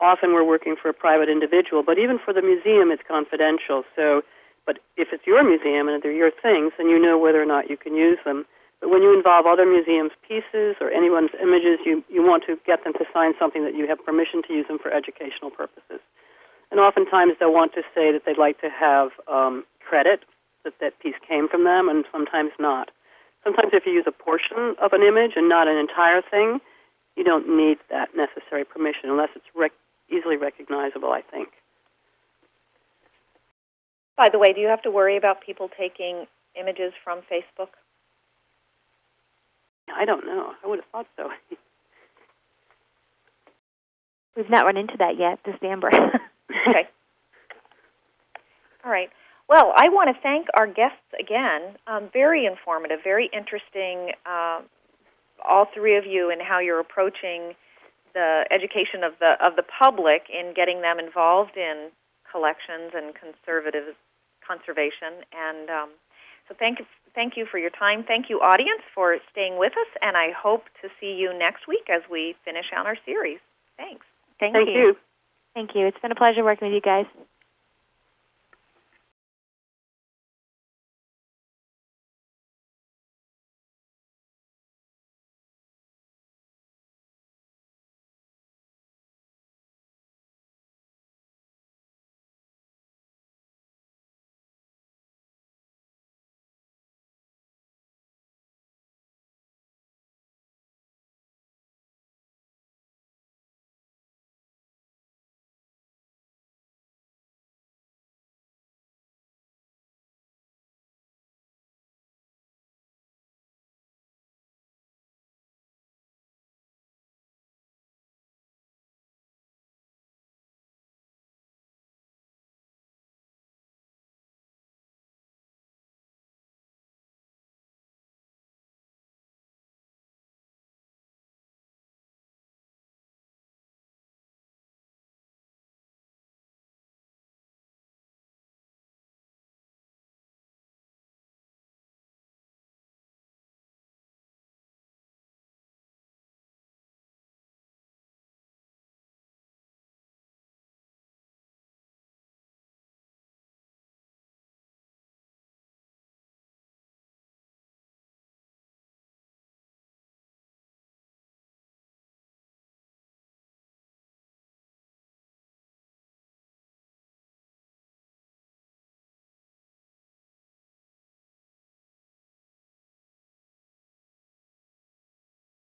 Often we're working for a private individual, but even for the museum, it's confidential. So, but if it's your museum and they're your things, then you know whether or not you can use them. But when you involve other museums' pieces or anyone's images, you, you want to get them to sign something that you have permission to use them for educational purposes. And oftentimes they'll want to say that they'd like to have um, credit that that piece came from them, and sometimes not. Sometimes if you use a portion of an image and not an entire thing, you don't need that necessary permission unless it's rec- easily recognizable, I think. By the way, do you have to worry about people taking images from Facebook? I don't know. I would have thought so. *laughs* We've not run into that yet, this Amber. *laughs* Okay. All right. Well, I want to thank our guests again. Um, very informative, very interesting. Uh, all three of you and how you're approaching the education of the of the public in getting them involved in collections and conservative conservation. And um, so, thank you, thank you for your time. Thank you, audience, for staying with us. And I hope to see you next week as we finish out our series. Thanks. Thank, Thank you. Thank you. It's been a pleasure working with you guys.